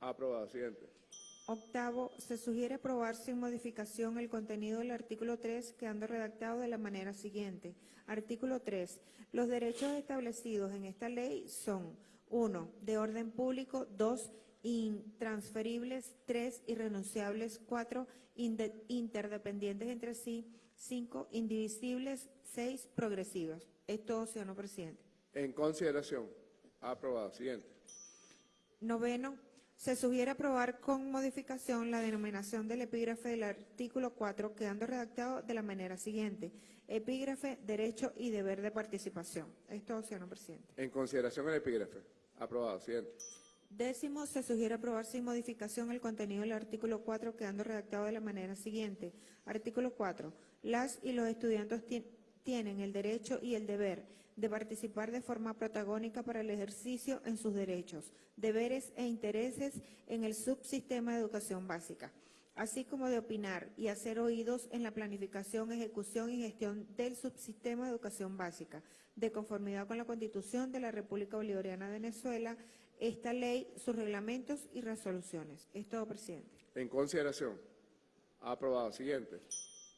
Aprobado. Siguiente. Octavo, se sugiere aprobar sin modificación el contenido del artículo 3, quedando redactado de la manera siguiente. Artículo 3. Los derechos establecidos en esta ley son 1. De orden público, 2. Intransferibles, 3. Irrenunciables, 4. Interdependientes entre sí, 5. Indivisibles, 6. Progresivos. Es todo, ciudadano presidente. En consideración. Aprobado. Siguiente. Noveno, se sugiere aprobar con modificación la denominación del epígrafe del artículo 4, quedando redactado de la manera siguiente. Epígrafe, derecho y deber de participación. Esto, señor presidente. En consideración el epígrafe. Aprobado. Siguiente. Décimo, se sugiere aprobar sin modificación el contenido del artículo 4, quedando redactado de la manera siguiente. Artículo 4. Las y los estudiantes ti- tienen el derecho y el deber de participar de forma protagónica para el ejercicio en sus derechos, deberes e intereses en el subsistema de educación básica, así como de opinar y hacer oídos en la planificación, ejecución y gestión del subsistema de educación básica, de conformidad con la Constitución de la República Bolivariana de Venezuela, esta ley, sus reglamentos y resoluciones. Es todo, presidente. En consideración. Aprobado. Siguiente.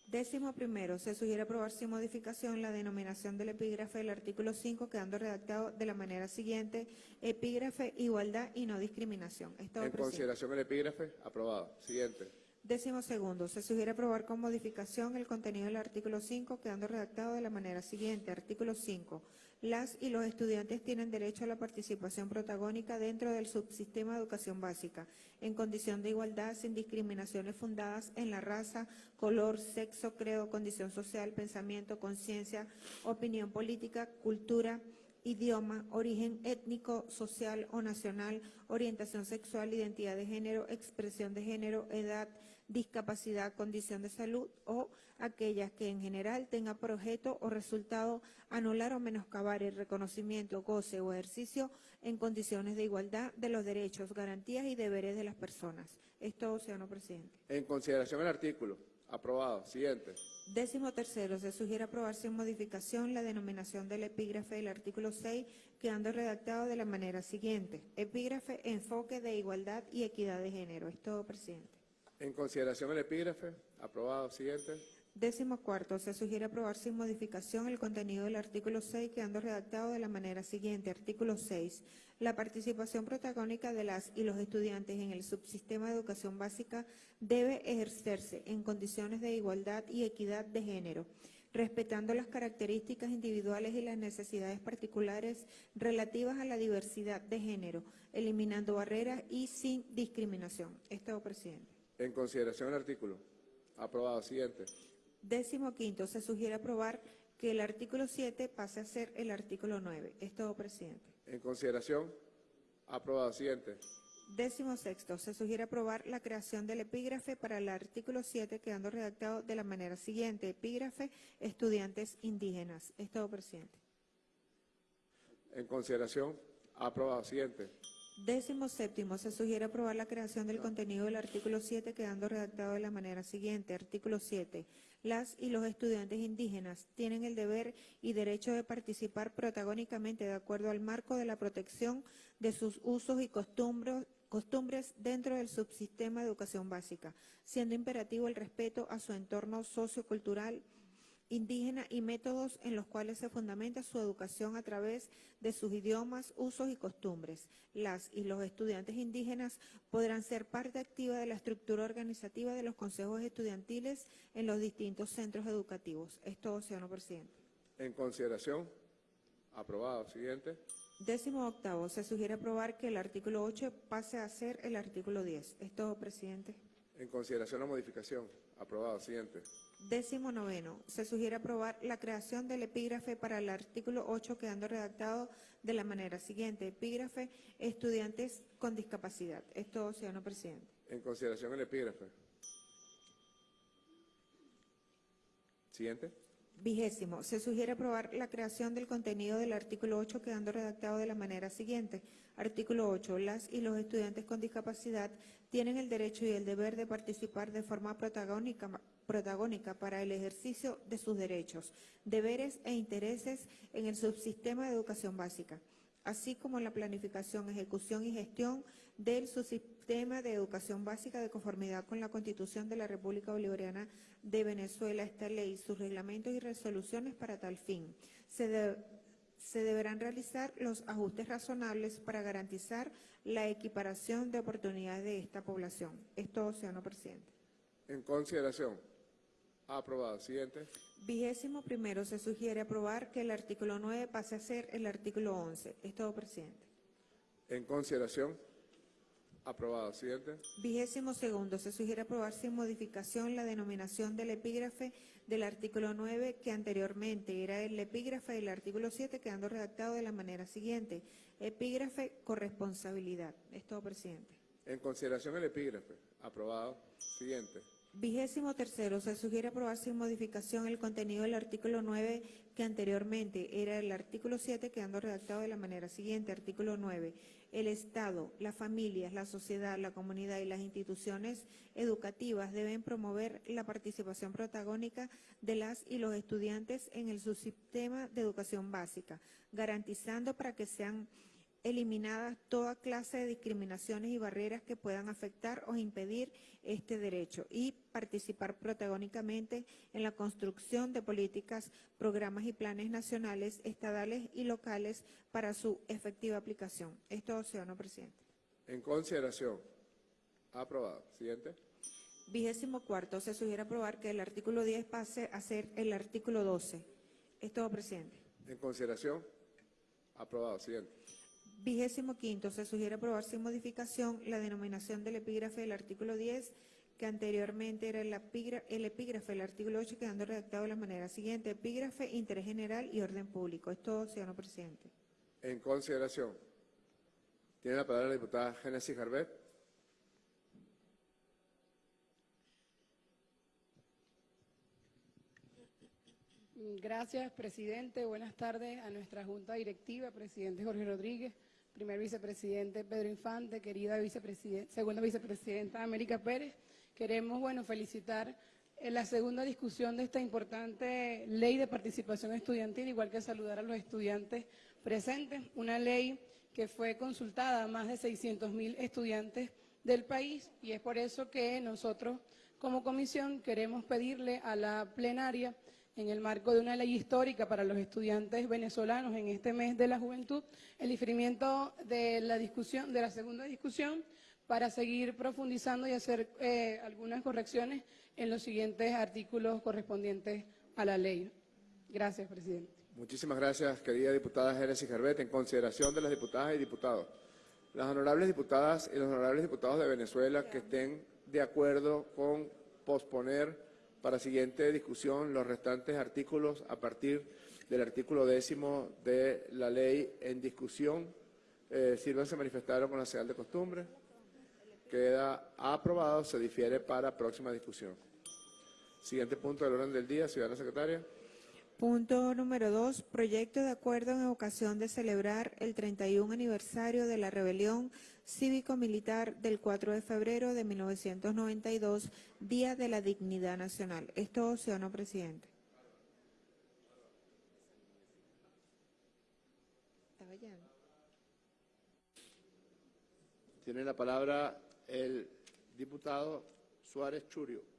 Décimo primero, se sugiere aprobar sin modificación la denominación del epígrafe del artículo 5, quedando redactado de la manera siguiente, epígrafe, igualdad y no discriminación. En consideración el epígrafe. Aprobado. Siguiente. Décimo segundo, se sugiere aprobar con modificación el contenido del artículo 5, quedando redactado de la manera siguiente. Artículo 5. Las y los estudiantes tienen derecho a la participación protagónica dentro del subsistema de educación básica, en condición de igualdad, sin discriminaciones fundadas en la raza, color, sexo, credo, condición social, pensamiento, conciencia, opinión política, cultura, idioma, origen étnico, social o nacional, orientación sexual, identidad de género, expresión de género, edad, discapacidad, condición de salud o aquellas que en general tenga por objeto o resultado anular o menoscabar el reconocimiento, goce o ejercicio en condiciones de igualdad de los derechos, garantías y deberes de las personas. Esto, señor presidente. En consideración el artículo. Aprobado. Siguiente. Décimo tercero, se sugiere aprobar sin modificación la denominación del epígrafe del artículo 6, quedando redactado de la manera siguiente. Epígrafe, enfoque de igualdad y equidad de género. Es todo, presidente. En consideración el epígrafe. Aprobado. Siguiente. Décimo cuarto, se sugiere aprobar sin modificación el contenido del artículo 6, quedando redactado de la manera siguiente. Artículo 6. La participación protagónica de las y los estudiantes en el subsistema de educación básica debe ejercerse en condiciones de igualdad y equidad de género, respetando las características individuales y las necesidades particulares relativas a la diversidad de género, eliminando barreras y sin discriminación. Estado presidente. En consideración el artículo. Aprobado. Siguiente. Décimo quinto, se sugiere aprobar que el artículo 7 pase a ser el artículo 9. Es todo, presidente. En consideración. Aprobado. Siguiente. Décimo sexto, se sugiere aprobar la creación del epígrafe para el artículo 7, quedando redactado de la manera siguiente. Epígrafe, estudiantes indígenas. Es todo, presidente. En consideración. Aprobado. Siguiente. Décimo séptimo, se sugiere aprobar la creación del contenido del artículo 7, quedando redactado de la manera siguiente. Artículo 7. Las y los estudiantes indígenas tienen el deber y derecho de participar protagónicamente de acuerdo al marco de la protección de sus usos y costumbres, costumbres dentro del subsistema de educación básica, siendo imperativo el respeto a su entorno sociocultural, indígena y métodos en los cuales se fundamenta su educación a través de sus idiomas, usos y costumbres. Las y los estudiantes indígenas podrán ser parte activa de la estructura organizativa de los consejos estudiantiles en los distintos centros educativos. Es todo, señor presidente. En consideración. Aprobado. Siguiente. Décimo octavo, se sugiere aprobar que el artículo 8 pase a ser el artículo 10. Es todo, presidente. En consideración la modificación. Aprobado. Siguiente. Décimo noveno, se sugiere aprobar la creación del epígrafe para el artículo 8 quedando redactado de la manera siguiente. Epígrafe, estudiantes con discapacidad. Es todo, señor presidente. En consideración el epígrafe. Siguiente. Vigésimo, se sugiere aprobar la creación del contenido del artículo 8 quedando redactado de la manera siguiente. Artículo 8. Las y los estudiantes con discapacidad tienen el derecho y el deber de participar de forma protagónica, protagónica para el ejercicio de sus derechos, deberes e intereses en el subsistema de educación básica, así como la planificación, ejecución y gestión del subsistema de educación básica de conformidad con la Constitución de la República Bolivariana de Venezuela, esta ley, sus reglamentos y resoluciones para tal fin. Se, de- se deberán realizar los ajustes razonables para garantizar la equiparación de oportunidades de esta población. Es todo, señor presidente. En consideración. Aprobado. Siguiente. Vigésimo primero, se sugiere aprobar que el artículo 9 pase a ser el artículo 11. Es todo, presidente. En consideración. Aprobado. Siguiente. Vigésimo segundo, se sugiere aprobar sin modificación la denominación del epígrafe del artículo 9 que anteriormente era el epígrafe del artículo 7 quedando redactado de la manera siguiente. Epígrafe corresponsabilidad. Es todo, presidente. En consideración el epígrafe. Aprobado. Siguiente. Vigésimo tercero, se sugiere aprobar sin modificación el contenido del artículo 9 que anteriormente era el artículo 7 quedando redactado de la manera siguiente. Artículo 9. El Estado, las familias, la sociedad, la comunidad y las instituciones educativas deben promover la participación protagónica de las y los estudiantes en el subsistema de educación básica, garantizando para que sean eliminadas toda clase de discriminaciones y barreras que puedan afectar o impedir este derecho y participar protagónicamente en la construcción de políticas, programas y planes nacionales, estadales y locales para su efectiva aplicación. Esto, señor presidente. En consideración. Aprobado. Siguiente. Vigésimo cuarto, se sugiere aprobar que el artículo 10 pase a ser el artículo 12. Es todo, presidente. En consideración. Aprobado. Siguiente. Vigésimo quinto, se sugiere aprobar sin modificación la denominación del epígrafe del artículo 10, que anteriormente era el, epigra- el epígrafe del artículo 8, quedando redactado de la manera siguiente. Epígrafe, interés general y orden público. Es todo, señor presidente. En consideración. Tiene la palabra la diputada Génesis Garbet. Gracias, presidente. Buenas tardes a nuestra junta directiva, presidente Jorge Rodríguez, primer vicepresidente Pedro Infante, querida vicepresidenta, segunda vicepresidenta América Pérez. Queremos, bueno, felicitar en la segunda discusión de esta importante ley de participación estudiantil, igual que saludar a los estudiantes presentes, una ley que fue consultada a más de 600 mil estudiantes del país y es por eso que nosotros como comisión queremos pedirle a la plenaria en el marco de una ley histórica para los estudiantes venezolanos en este mes de la juventud, el diferimiento de la discusión, de la segunda discusión, para seguir profundizando y hacer eh, algunas correcciones en los siguientes artículos correspondientes a la ley. Gracias, presidente. Muchísimas gracias, querida diputada Génesis Garbet. En consideración de las diputadas y diputados, las honorables diputadas y los honorables diputados de Venezuela que estén de acuerdo con posponer para siguiente discusión los restantes artículos a partir del artículo décimo de la ley en discusión. Eh, sírvanse manifestaron con la señal de costumbre. Queda aprobado, se difiere para próxima discusión. Siguiente punto del orden del día, ciudadana secretaria. Punto número dos, proyecto de acuerdo en ocasión de celebrar el 31 aniversario de la rebelión cívico-militar del 4 de febrero de 1992, Día de la Dignidad Nacional. ¿Esto sí o no, presidente? Tiene la palabra el diputado Suárez Churio.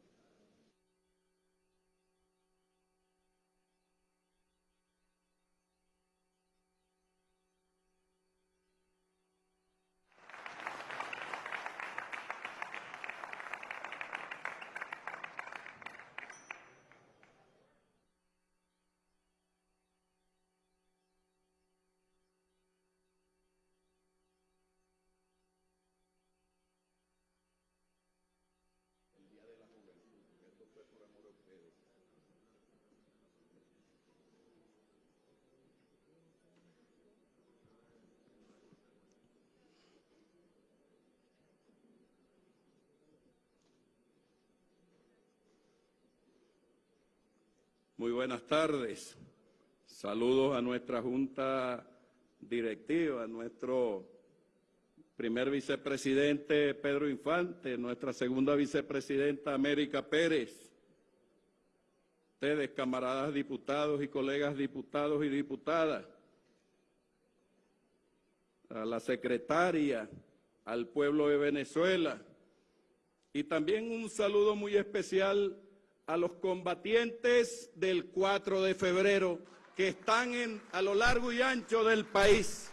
Muy buenas tardes. Saludos a nuestra Junta Directiva, a nuestro primer vicepresidente Pedro Infante, nuestra segunda vicepresidenta América Pérez, ustedes, camaradas diputados y colegas diputados y diputadas, a la secretaria, al pueblo de Venezuela, y también un saludo muy especial a los combatientes del 4 de febrero que están en, a lo largo y ancho del país.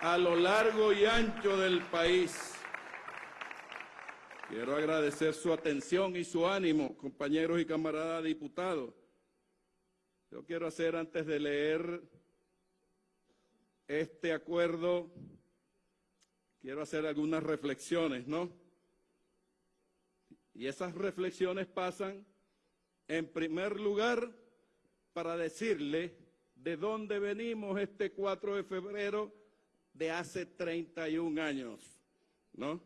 A lo largo y ancho del país. Quiero agradecer su atención y su ánimo, compañeros y camaradas diputados. Yo quiero hacer, antes de leer este acuerdo, quiero hacer algunas reflexiones, ¿no? Y esas reflexiones pasan, en primer lugar, para decirle de dónde venimos este 4 de febrero de hace 31 años, ¿no?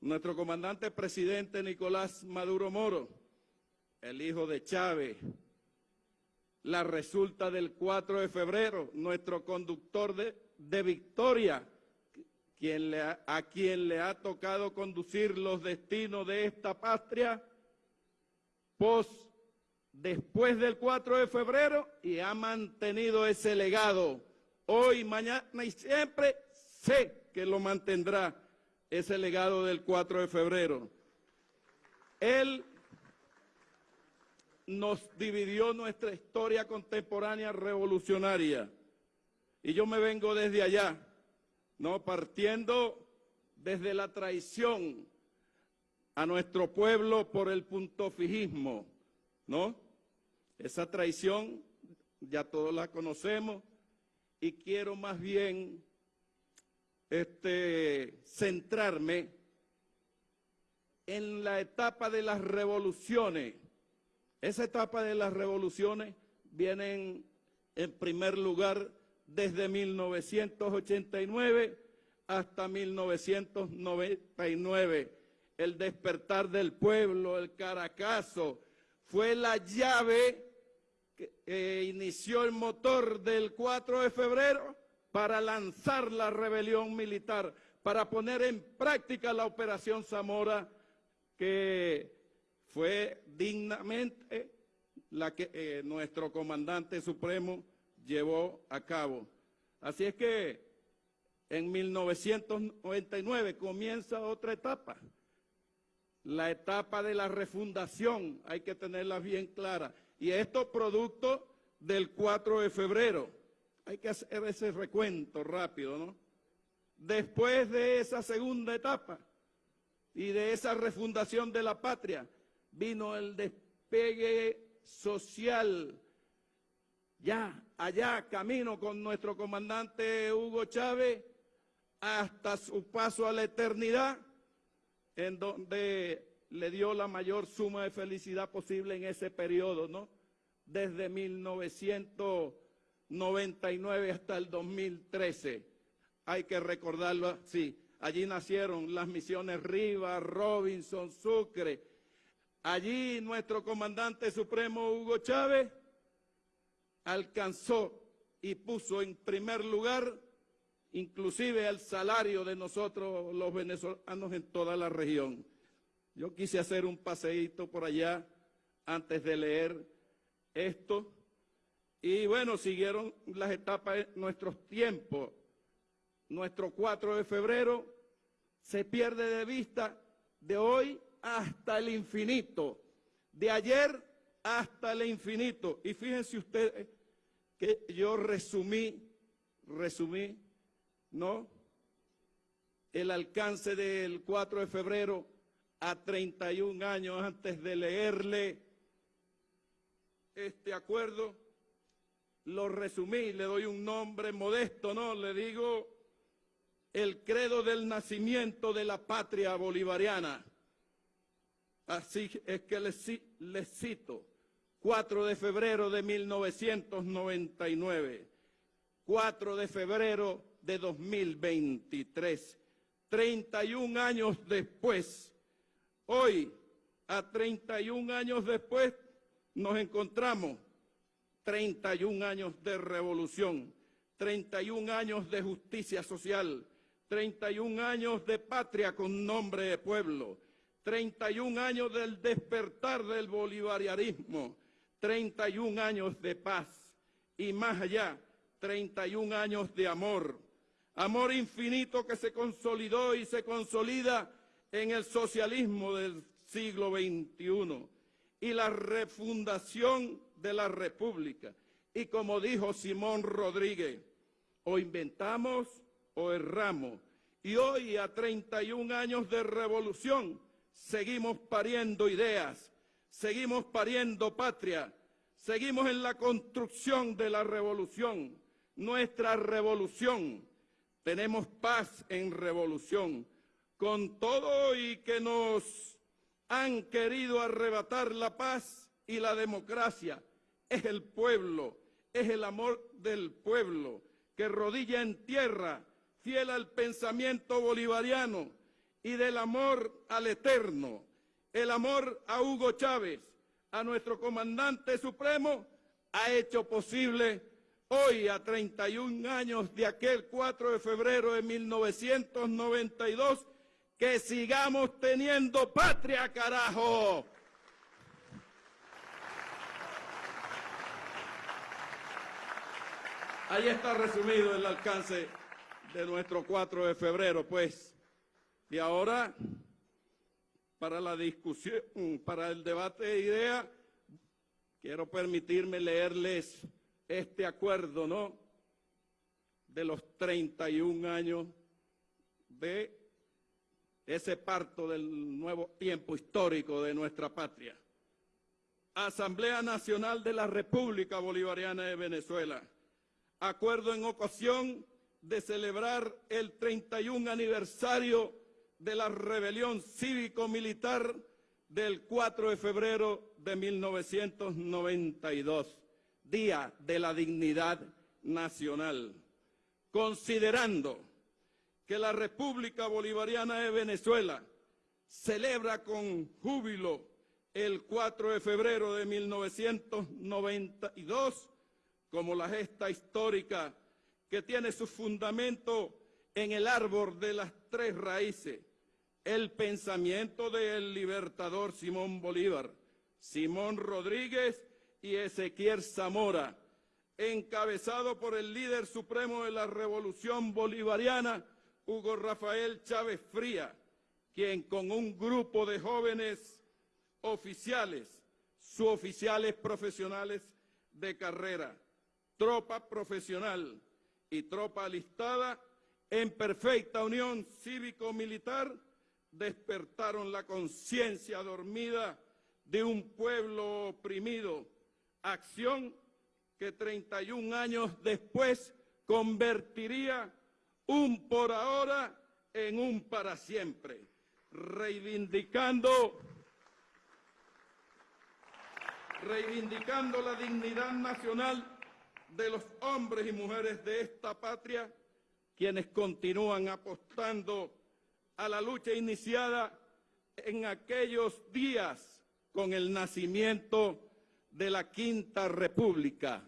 Nuestro comandante presidente Nicolás Maduro Moro, el hijo de Chávez, la resulta del 4 de febrero, nuestro conductor de, de victoria, quien le a quien le ha tocado conducir los destinos de esta patria, pos después del 4 de febrero y ha mantenido ese legado. Hoy, mañana y siempre sé que lo mantendrá ese legado del 4 de febrero. Él nos dividió nuestra historia contemporánea revolucionaria. Y yo me vengo desde allá no partiendo desde la traición a nuestro pueblo por el puntofijismo, ¿no? Esa traición ya todos la conocemos y quiero más bien este, centrarme en la etapa de las revoluciones. Esa etapa de las revoluciones vienen en primer lugar desde 1989 hasta 1999. El despertar del pueblo, el Caracazo, fue la llave que eh, inició el motor del 4 de febrero para lanzar la rebelión militar, para poner en práctica la operación Zamora, que fue dignamente la que eh, nuestro comandante supremo llevó a cabo. Así es que en 1999 comienza otra etapa, la etapa de la refundación, hay que tenerla bien clara. Y esto producto del 4 de febrero. Hay que hacer ese recuento rápido, ¿no? Después de esa segunda etapa y de esa refundación de la patria, vino el despegue social. Ya, allá, camino con nuestro comandante Hugo Chávez, hasta su paso a la eternidad, en donde le dio la mayor suma de felicidad posible en ese periodo, ¿no? Desde 1999 hasta el 2013. Hay que recordarlo así. Allí nacieron las misiones Rivas, Robinson, Sucre. Allí nuestro comandante supremo Hugo Chávez alcanzó y puso en primer lugar inclusive el salario de nosotros los venezolanos en toda la región. Yo quise hacer un paseíto por allá antes de leer esto y bueno, siguieron las etapas nuestros tiempos. Nuestro 4 de febrero se pierde de vista de hoy hasta el infinito, de ayer hasta el infinito. Y fíjense ustedes que yo resumí, resumí, ¿no? El alcance del 4 de febrero a 31 años antes de leerle este acuerdo, lo resumí, le doy un nombre modesto, ¿no? Le digo el credo del nacimiento de la patria bolivariana. Así es que les, les cito, 4 de febrero de 1999, 4 de febrero de 2023, 31 años después, hoy, a 31 años después, nos encontramos. 31 años de revolución, 31 años de justicia social, 31 años de patria con nombre de pueblo, 31 años del despertar del bolivarianismo, 31 años de paz y más allá, 31 años de amor. Amor infinito que se consolidó y se consolida en el socialismo del siglo XXI y la refundación de la República. Y como dijo Simón Rodríguez, o inventamos o erramos. Y hoy, a 31 años de revolución, seguimos pariendo ideas, seguimos pariendo patria, seguimos en la construcción de la revolución, nuestra revolución. Tenemos paz en revolución, con todo y que nos han querido arrebatar la paz y la democracia. Es el pueblo, es el amor del pueblo que rodilla en tierra, fiel al pensamiento bolivariano, y del amor al eterno, el amor a Hugo Chávez, a nuestro comandante supremo, ha hecho posible hoy, a 31 años de aquel 4 de febrero de 1992, que sigamos teniendo patria, carajo. Ahí está resumido el alcance de nuestro 4 de febrero, pues. Y ahora, para la discusión, para el debate de ideas, quiero permitirme leerles este acuerdo, ¿no? De los 31 años de ese parto del nuevo tiempo histórico de nuestra patria. Asamblea Nacional de la República Bolivariana de Venezuela. Acuerdo en ocasión de celebrar el 31 aniversario de la rebelión cívico-militar del 4 de febrero de 1992, Día de la Dignidad Nacional, considerando que la República Bolivariana de Venezuela celebra con júbilo el 4 de febrero de 1992 como la gesta histórica que tiene su fundamento en el árbol de las tres raíces, el pensamiento del libertador Simón Bolívar, Simón Rodríguez y Ezequiel Zamora, encabezado por el líder supremo de la revolución bolivariana, Hugo Rafael Chávez Fría, quien con un grupo de jóvenes oficiales, suboficiales profesionales de carrera, tropa profesional y tropa alistada, en perfecta unión cívico-militar, despertaron la conciencia dormida de un pueblo oprimido, acción que 31 años después convertiría un por ahora en un para siempre, reivindicando, reivindicando la dignidad nacional de los hombres y mujeres de esta patria, quienes continúan apostando a la lucha iniciada en aquellos días con el nacimiento de la Quinta República,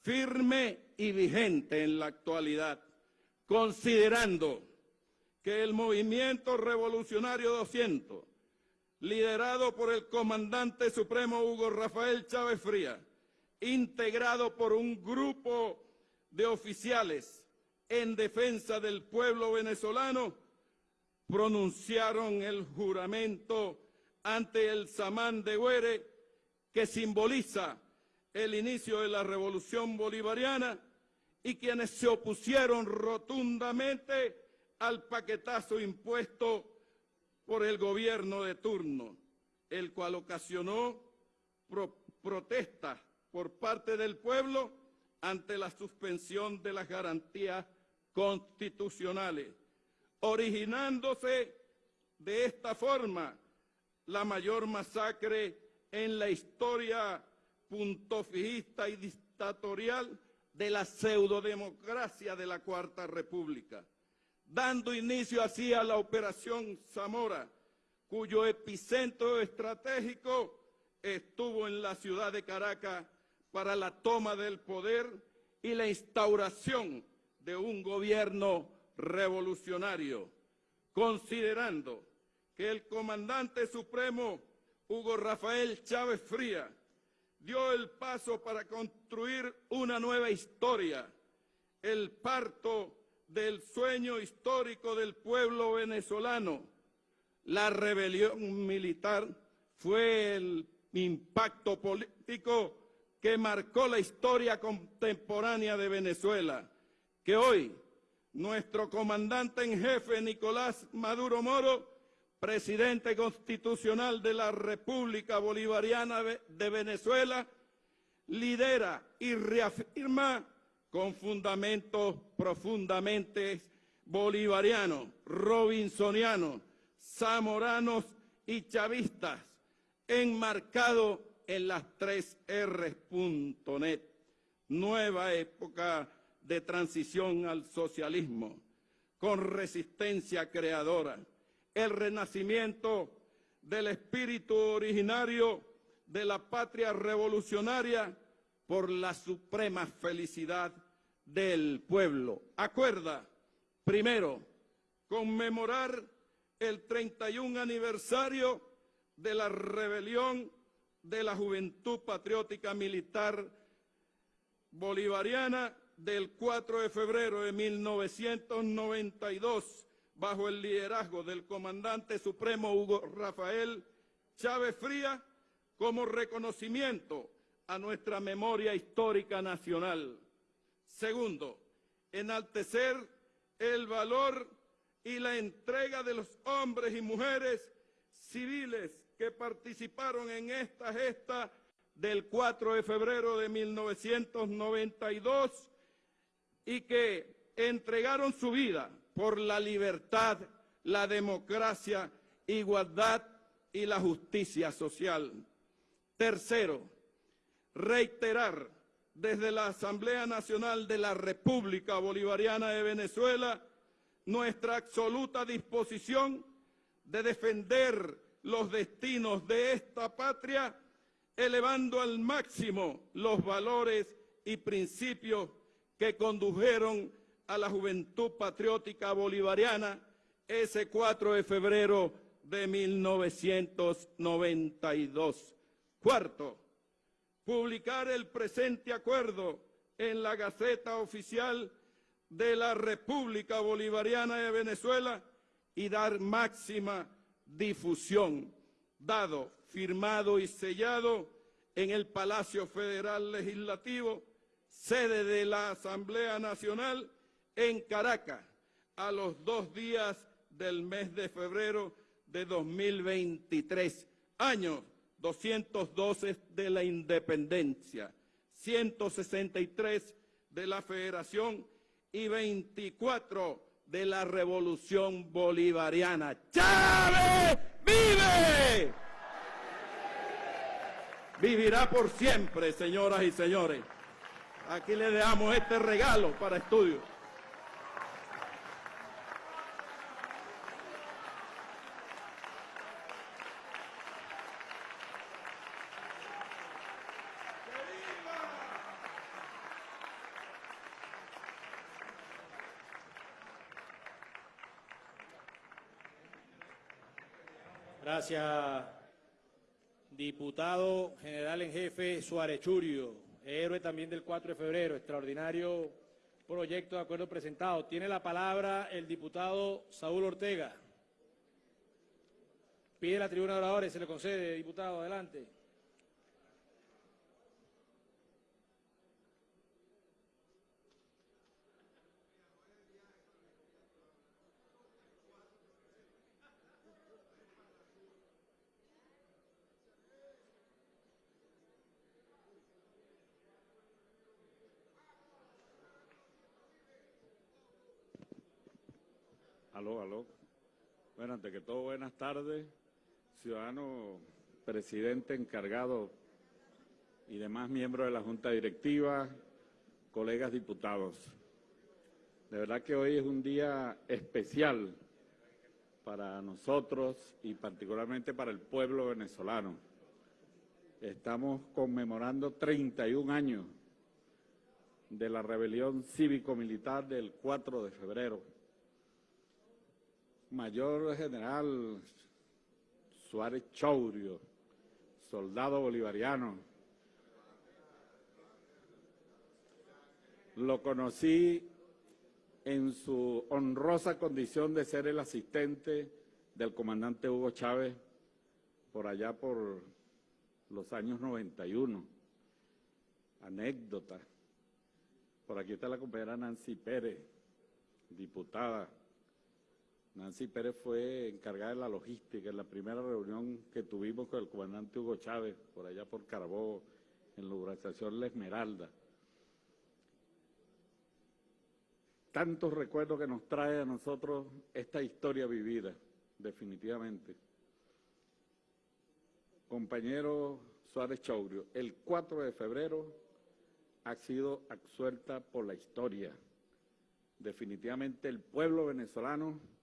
firme y vigente en la actualidad, considerando que el movimiento revolucionario 200, liderado por el comandante supremo Hugo Rafael Chávez Fría, integrado por un grupo de oficiales en defensa del pueblo venezolano, pronunciaron el juramento ante el Samán de Güere, que simboliza el inicio de la revolución bolivariana, y quienes se opusieron rotundamente al paquetazo impuesto por el gobierno de turno, el cual ocasionó protestas por parte del pueblo ante la suspensión de las garantías constitucionales, originándose de esta forma la mayor masacre en la historia puntofijista y dictatorial de la pseudodemocracia de la Cuarta República, dando inicio así a la Operación Zamora, cuyo epicentro estratégico estuvo en la ciudad de Caracas para la toma del poder y la instauración de un gobierno revolucionario, considerando que el comandante supremo Hugo Rafael Chávez Fría dio el paso para construir una nueva historia, el parto del sueño histórico del pueblo venezolano. La rebelión militar fue el impacto político que marcó la historia contemporánea de Venezuela, que hoy nuestro comandante en jefe Nicolás Maduro Moro presidente constitucional de la República Bolivariana de Venezuela, lidera y reafirma con fundamentos profundamente bolivarianos, robinsonianos, zamoranos y chavistas, enmarcado en las tres R's.net, nueva época de transición al socialismo, con resistencia creadora el renacimiento del espíritu originario de la patria revolucionaria por la suprema felicidad del pueblo. Acuerda, primero, conmemorar el 31 aniversario de la rebelión de la Juventud Patriótica Militar Bolivariana del 4 de febrero de 1992 bajo el liderazgo del comandante supremo Hugo Rafael Chávez Fría, como reconocimiento a nuestra memoria histórica nacional. Segundo, enaltecer el valor y la entrega de los hombres y mujeres civiles que participaron en esta gesta del 4 de febrero de 1992 y que entregaron su vida por la libertad, la democracia, igualdad y la justicia social. Tercero, reiterar desde la Asamblea Nacional de la República Bolivariana de Venezuela nuestra absoluta disposición de defender los destinos de esta patria, elevando al máximo los valores y principios que condujeron a la juventud patriótica bolivariana ese 4 de febrero de 1992. Cuarto, publicar el presente acuerdo en la Gaceta Oficial de la República Bolivariana de Venezuela y dar máxima difusión, dado, firmado y sellado en el Palacio Federal Legislativo, sede de la Asamblea Nacional en Caracas, a los dos días del mes de febrero de 2023, año 212 de la independencia, 163 de la federación y 24 de la revolución bolivariana. ¡Chávez vive! Vivirá por siempre, señoras y señores. Aquí le dejamos este regalo para estudio. Gracias, diputado general en jefe Suárez Churio, héroe también del 4 de febrero, extraordinario proyecto de acuerdo presentado. Tiene la palabra el diputado Saúl Ortega. Pide la tribuna de oradores, se le concede, diputado, adelante. Aló, aló. Bueno, ante que todo, buenas tardes, ciudadano presidente encargado y demás miembros de la Junta Directiva, colegas diputados. De verdad que hoy es un día especial para nosotros y particularmente para el pueblo venezolano. Estamos conmemorando 31 años de la rebelión cívico-militar del 4 de febrero Mayor General Suárez Chaurio, soldado bolivariano. Lo conocí en su honrosa condición de ser el asistente del comandante Hugo Chávez por allá por los años 91. Anécdota. Por aquí está la compañera Nancy Pérez, diputada. Nancy Pérez fue encargada de la logística en la primera reunión que tuvimos con el comandante Hugo Chávez, por allá por Carbó, en la organización La Esmeralda. Tantos recuerdos que nos trae a nosotros esta historia vivida, definitivamente. Compañero Suárez Chaurio, el 4 de febrero ha sido absuelta por la historia. Definitivamente el pueblo venezolano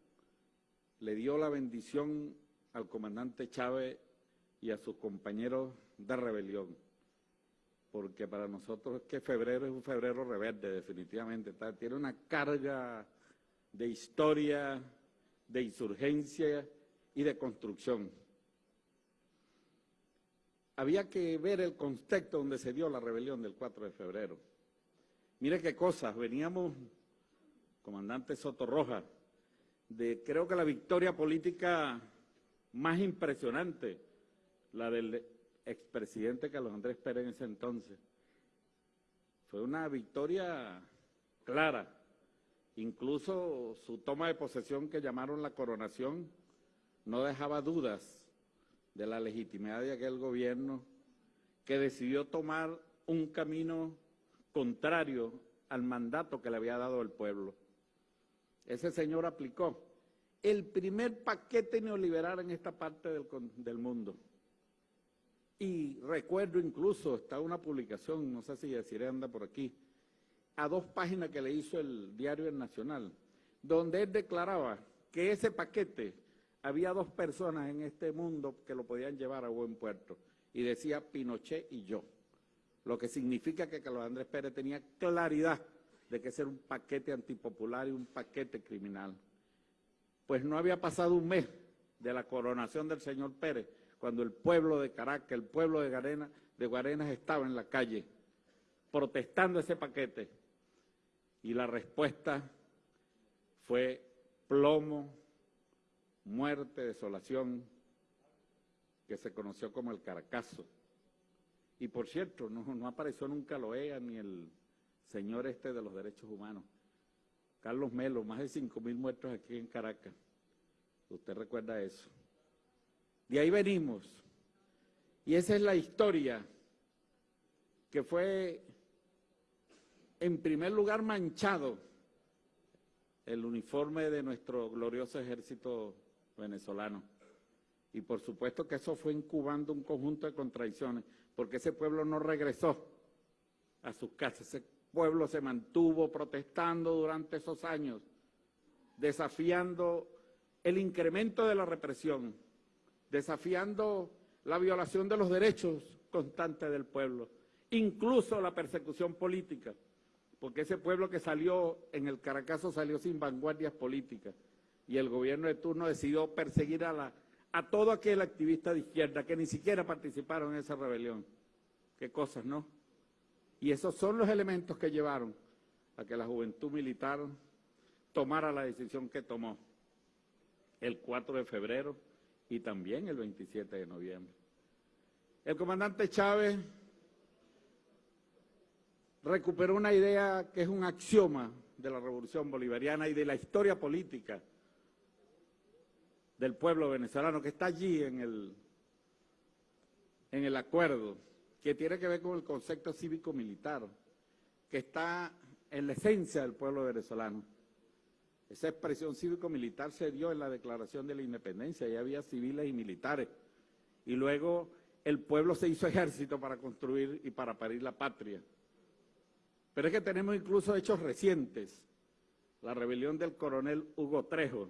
le dio la bendición al comandante Chávez y a sus compañeros de rebelión. Porque para nosotros es que febrero es un febrero rebelde, definitivamente. Tiene una carga de historia, de insurgencia y de construcción. Había que ver el contexto donde se dio la rebelión del 4 de febrero. Mire qué cosas, veníamos, comandante Soto Roja, de creo que la victoria política más impresionante, la del expresidente Carlos Andrés Pérez en ese entonces. Fue una victoria clara. Incluso su toma de posesión que llamaron la coronación no dejaba dudas de la legitimidad de aquel gobierno que decidió tomar un camino contrario al mandato que le había dado el pueblo. Ese señor aplicó el primer paquete neoliberal en esta parte del, mundo. Y recuerdo incluso, está una publicación, no sé si deciré anda por aquí, a dos páginas que le hizo el diario El Nacional, donde él declaraba que ese paquete había dos personas en este mundo que lo podían llevar a buen puerto, y decía Pinochet y yo, lo que significa que Carlos Andrés Pérez tenía claridad de que ese era un paquete antipopular y un paquete criminal. Pues no había pasado un mes de la coronación del señor Pérez, cuando el pueblo de Caracas, el pueblo de Guarenas, estaba en la calle protestando ese paquete. Y la respuesta fue plomo, muerte, desolación, que se conoció como el Caracazo. Y por cierto, no, apareció nunca Loea ni el señor este de los derechos humanos. Carlos Melo, más de cinco mil muertos aquí en Caracas. Usted recuerda eso. De ahí venimos. Y esa es la historia que fue, en primer lugar, manchado el uniforme de nuestro glorioso ejército venezolano. Y por supuesto que eso fue incubando un conjunto de contradicciones, porque ese pueblo no regresó a sus casas, pueblo se mantuvo protestando durante esos años, desafiando el incremento de la represión, desafiando la violación de los derechos constantes del pueblo, incluso la persecución política, porque ese pueblo que salió en el Caracazo salió sin vanguardias políticas y el gobierno de turno decidió perseguir a, la, a todo aquel activista de izquierda que ni siquiera participaron en esa rebelión. Qué cosas, ¿no? Y esos son los elementos que llevaron a que la juventud militar tomara la decisión que tomó el 4 de febrero y también el 27 de noviembre. El comandante Chávez recuperó una idea que es un axioma de la revolución bolivariana y de la historia política del pueblo venezolano, que está allí en el, en el acuerdo, que tiene que ver con el concepto cívico-militar, que está en la esencia del pueblo venezolano. Esa expresión cívico-militar se dio en la declaración de la independencia, y había civiles y militares. Y luego el pueblo se hizo ejército para construir y para parir la patria. Pero es que tenemos incluso hechos recientes. La rebelión del coronel Hugo Trejo,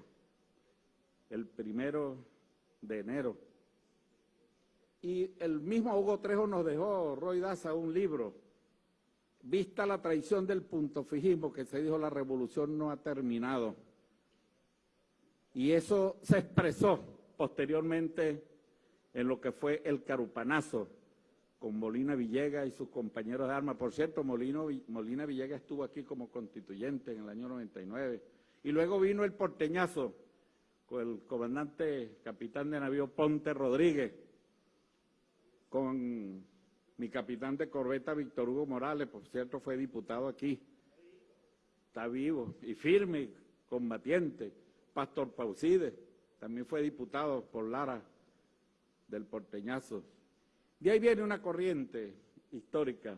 el primero de enero. Y el mismo Hugo Trejo nos dejó, Roy Daza, un libro Vista la traición del punto fijismo que se dijo la revolución no ha terminado. Y eso se expresó posteriormente en lo que fue el carupanazo con Molina Villegas y sus compañeros de armas. Por cierto, Molino, Molina Villegas estuvo aquí como constituyente en el año 99. Y luego vino el porteñazo con el comandante capitán de navío Ponte Rodríguez, con mi capitán de corbeta, Víctor Hugo Morales, por cierto, fue diputado aquí. Está vivo y firme, combatiente. Pastor Pauside, también fue diputado por Lara del Porteñazo. De ahí viene una corriente histórica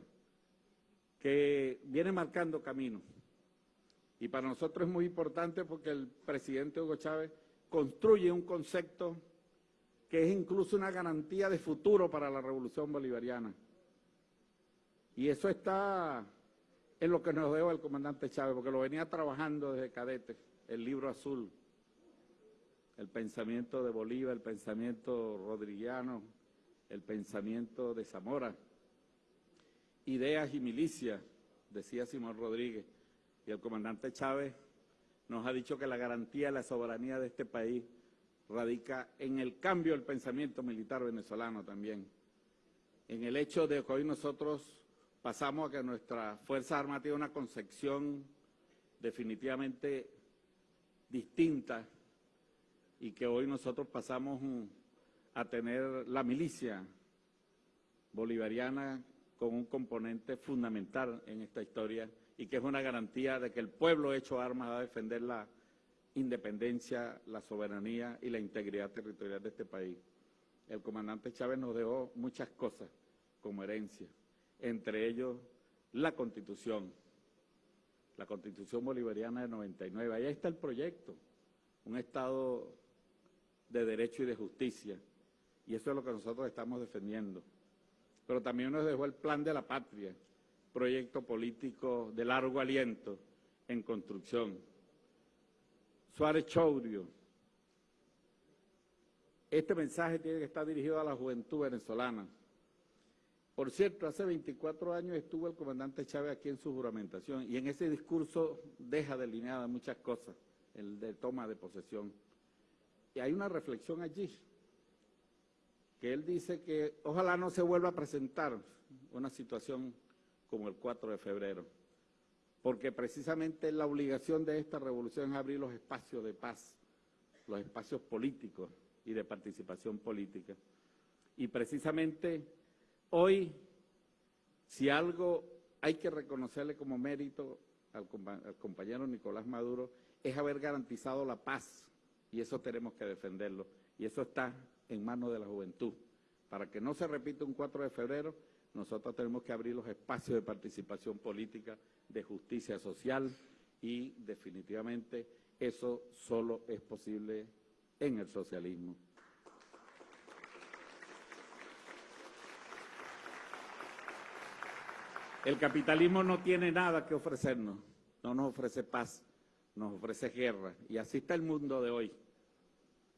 que viene marcando camino. Y para nosotros es muy importante porque el presidente Hugo Chávez construye un concepto que es incluso una garantía de futuro para la revolución bolivariana. Y eso está en lo que nos dejó el comandante Chávez, porque lo venía trabajando desde cadete, el libro azul, el pensamiento de Bolívar, el pensamiento rodriguiano, el pensamiento de Zamora, ideas y milicias, decía Simón Rodríguez, y el comandante Chávez nos ha dicho que la garantía de la soberanía de este país radica en el cambio del pensamiento militar venezolano también, en el hecho de que hoy nosotros pasamos a que nuestra Fuerza Armada tiene una concepción definitivamente distinta y que hoy nosotros pasamos a tener la milicia bolivariana con un componente fundamental en esta historia y que es una garantía de que el pueblo hecho armas va a defender la independencia, la soberanía y la integridad territorial de este país. El comandante Chávez nos dejó muchas cosas como herencia entre ellos la Constitución, la Constitución Bolivariana de 99. Ahí está el proyecto, un Estado de Derecho y de Justicia. Y eso es lo que nosotros estamos defendiendo. Pero también nos dejó el plan de la patria, proyecto político de largo aliento en construcción. Suárez Chourio, este mensaje tiene que estar dirigido a la juventud venezolana. Por cierto, hace 24 años estuvo el comandante Chávez aquí en su juramentación y en ese discurso deja delineadas muchas cosas, el de toma de posesión. Y hay una reflexión allí, que él dice que ojalá no se vuelva a presentar una situación como el 4 de febrero, porque precisamente la obligación de esta revolución es abrir los espacios de paz, los espacios políticos y de participación política. Y precisamente hoy, si algo hay que reconocerle como mérito al, al compañero Nicolás Maduro, es haber garantizado la paz, y eso tenemos que defenderlo, y eso está en manos de la juventud. Para que no se repita un 4 de febrero, nosotros tenemos que abrir los espacios de participación política, de justicia social, y definitivamente eso solo es posible en el socialismo. El capitalismo no tiene nada que ofrecernos, no nos ofrece paz, nos ofrece guerra. Y así está el mundo de hoy,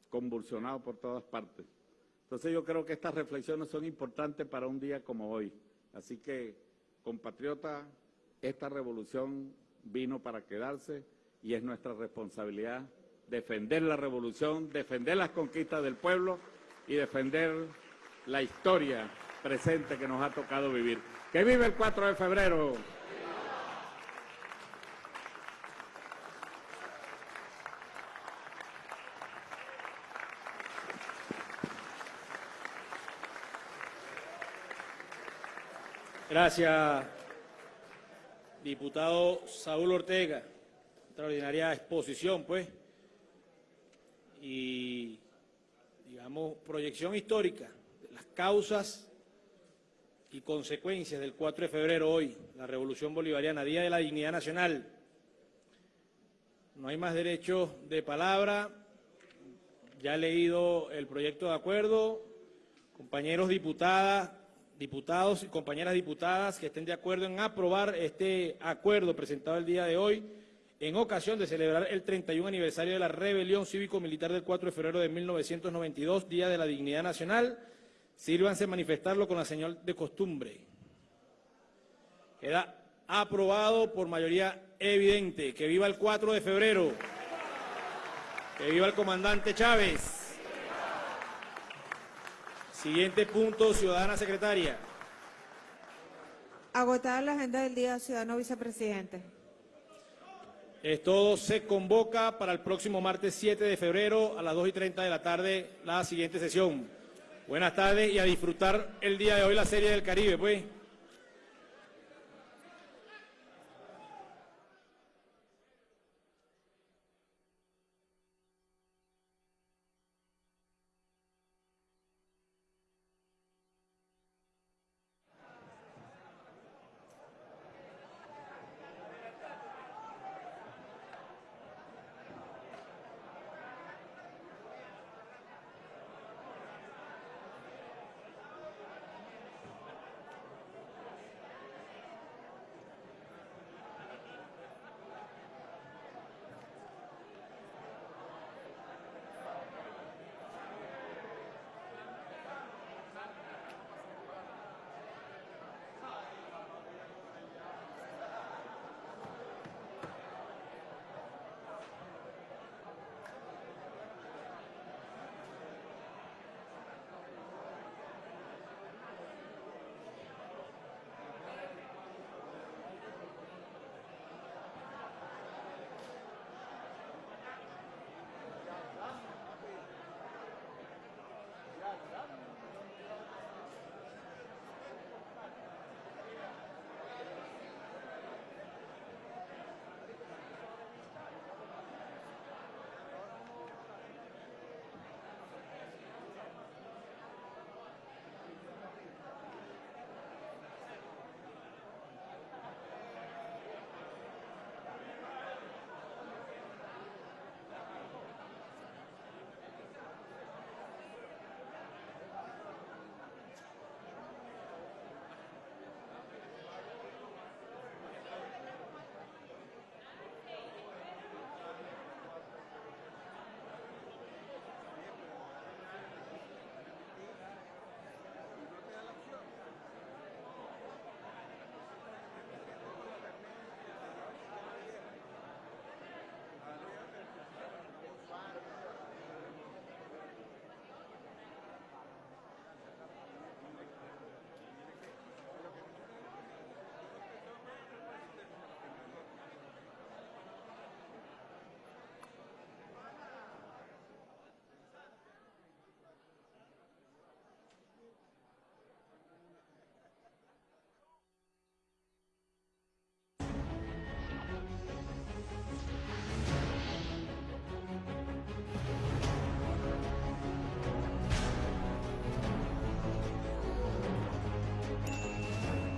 convulsionado por todas partes. Entonces yo creo que estas reflexiones son importantes para un día como hoy. Así que, compatriota, esta revolución vino para quedarse y es nuestra responsabilidad defender la revolución, defender las conquistas del pueblo y defender la historia presente que nos ha tocado vivir. ¡Que vive el 4 de febrero! Gracias, diputado Saúl Ortega. Extraordinaria exposición, pues. Y, digamos, proyección histórica de las causas y consecuencias del 4 de febrero hoy, la Revolución Bolivariana, Día de la Dignidad Nacional. No hay más derecho de palabra. Ya he leído el proyecto de acuerdo. Compañeros diputadas, diputados y compañeras diputadas que estén de acuerdo en aprobar este acuerdo presentado el día de hoy en ocasión de celebrar el 31 aniversario de la rebelión cívico-militar del 4 de febrero de 1992, Día de la Dignidad Nacional. Sírvanse manifestarlo con la señal de costumbre. Queda aprobado por mayoría evidente. Que viva el 4 de febrero. Que viva el comandante Chávez. Siguiente punto, ciudadana secretaria. Agotada la agenda del día, ciudadano vicepresidente. Es todo, se convoca para el próximo martes 7 de febrero a las 2 y 30 de la tarde la siguiente sesión. Buenas tardes y a disfrutar el día de hoy la Serie del Caribe, pues.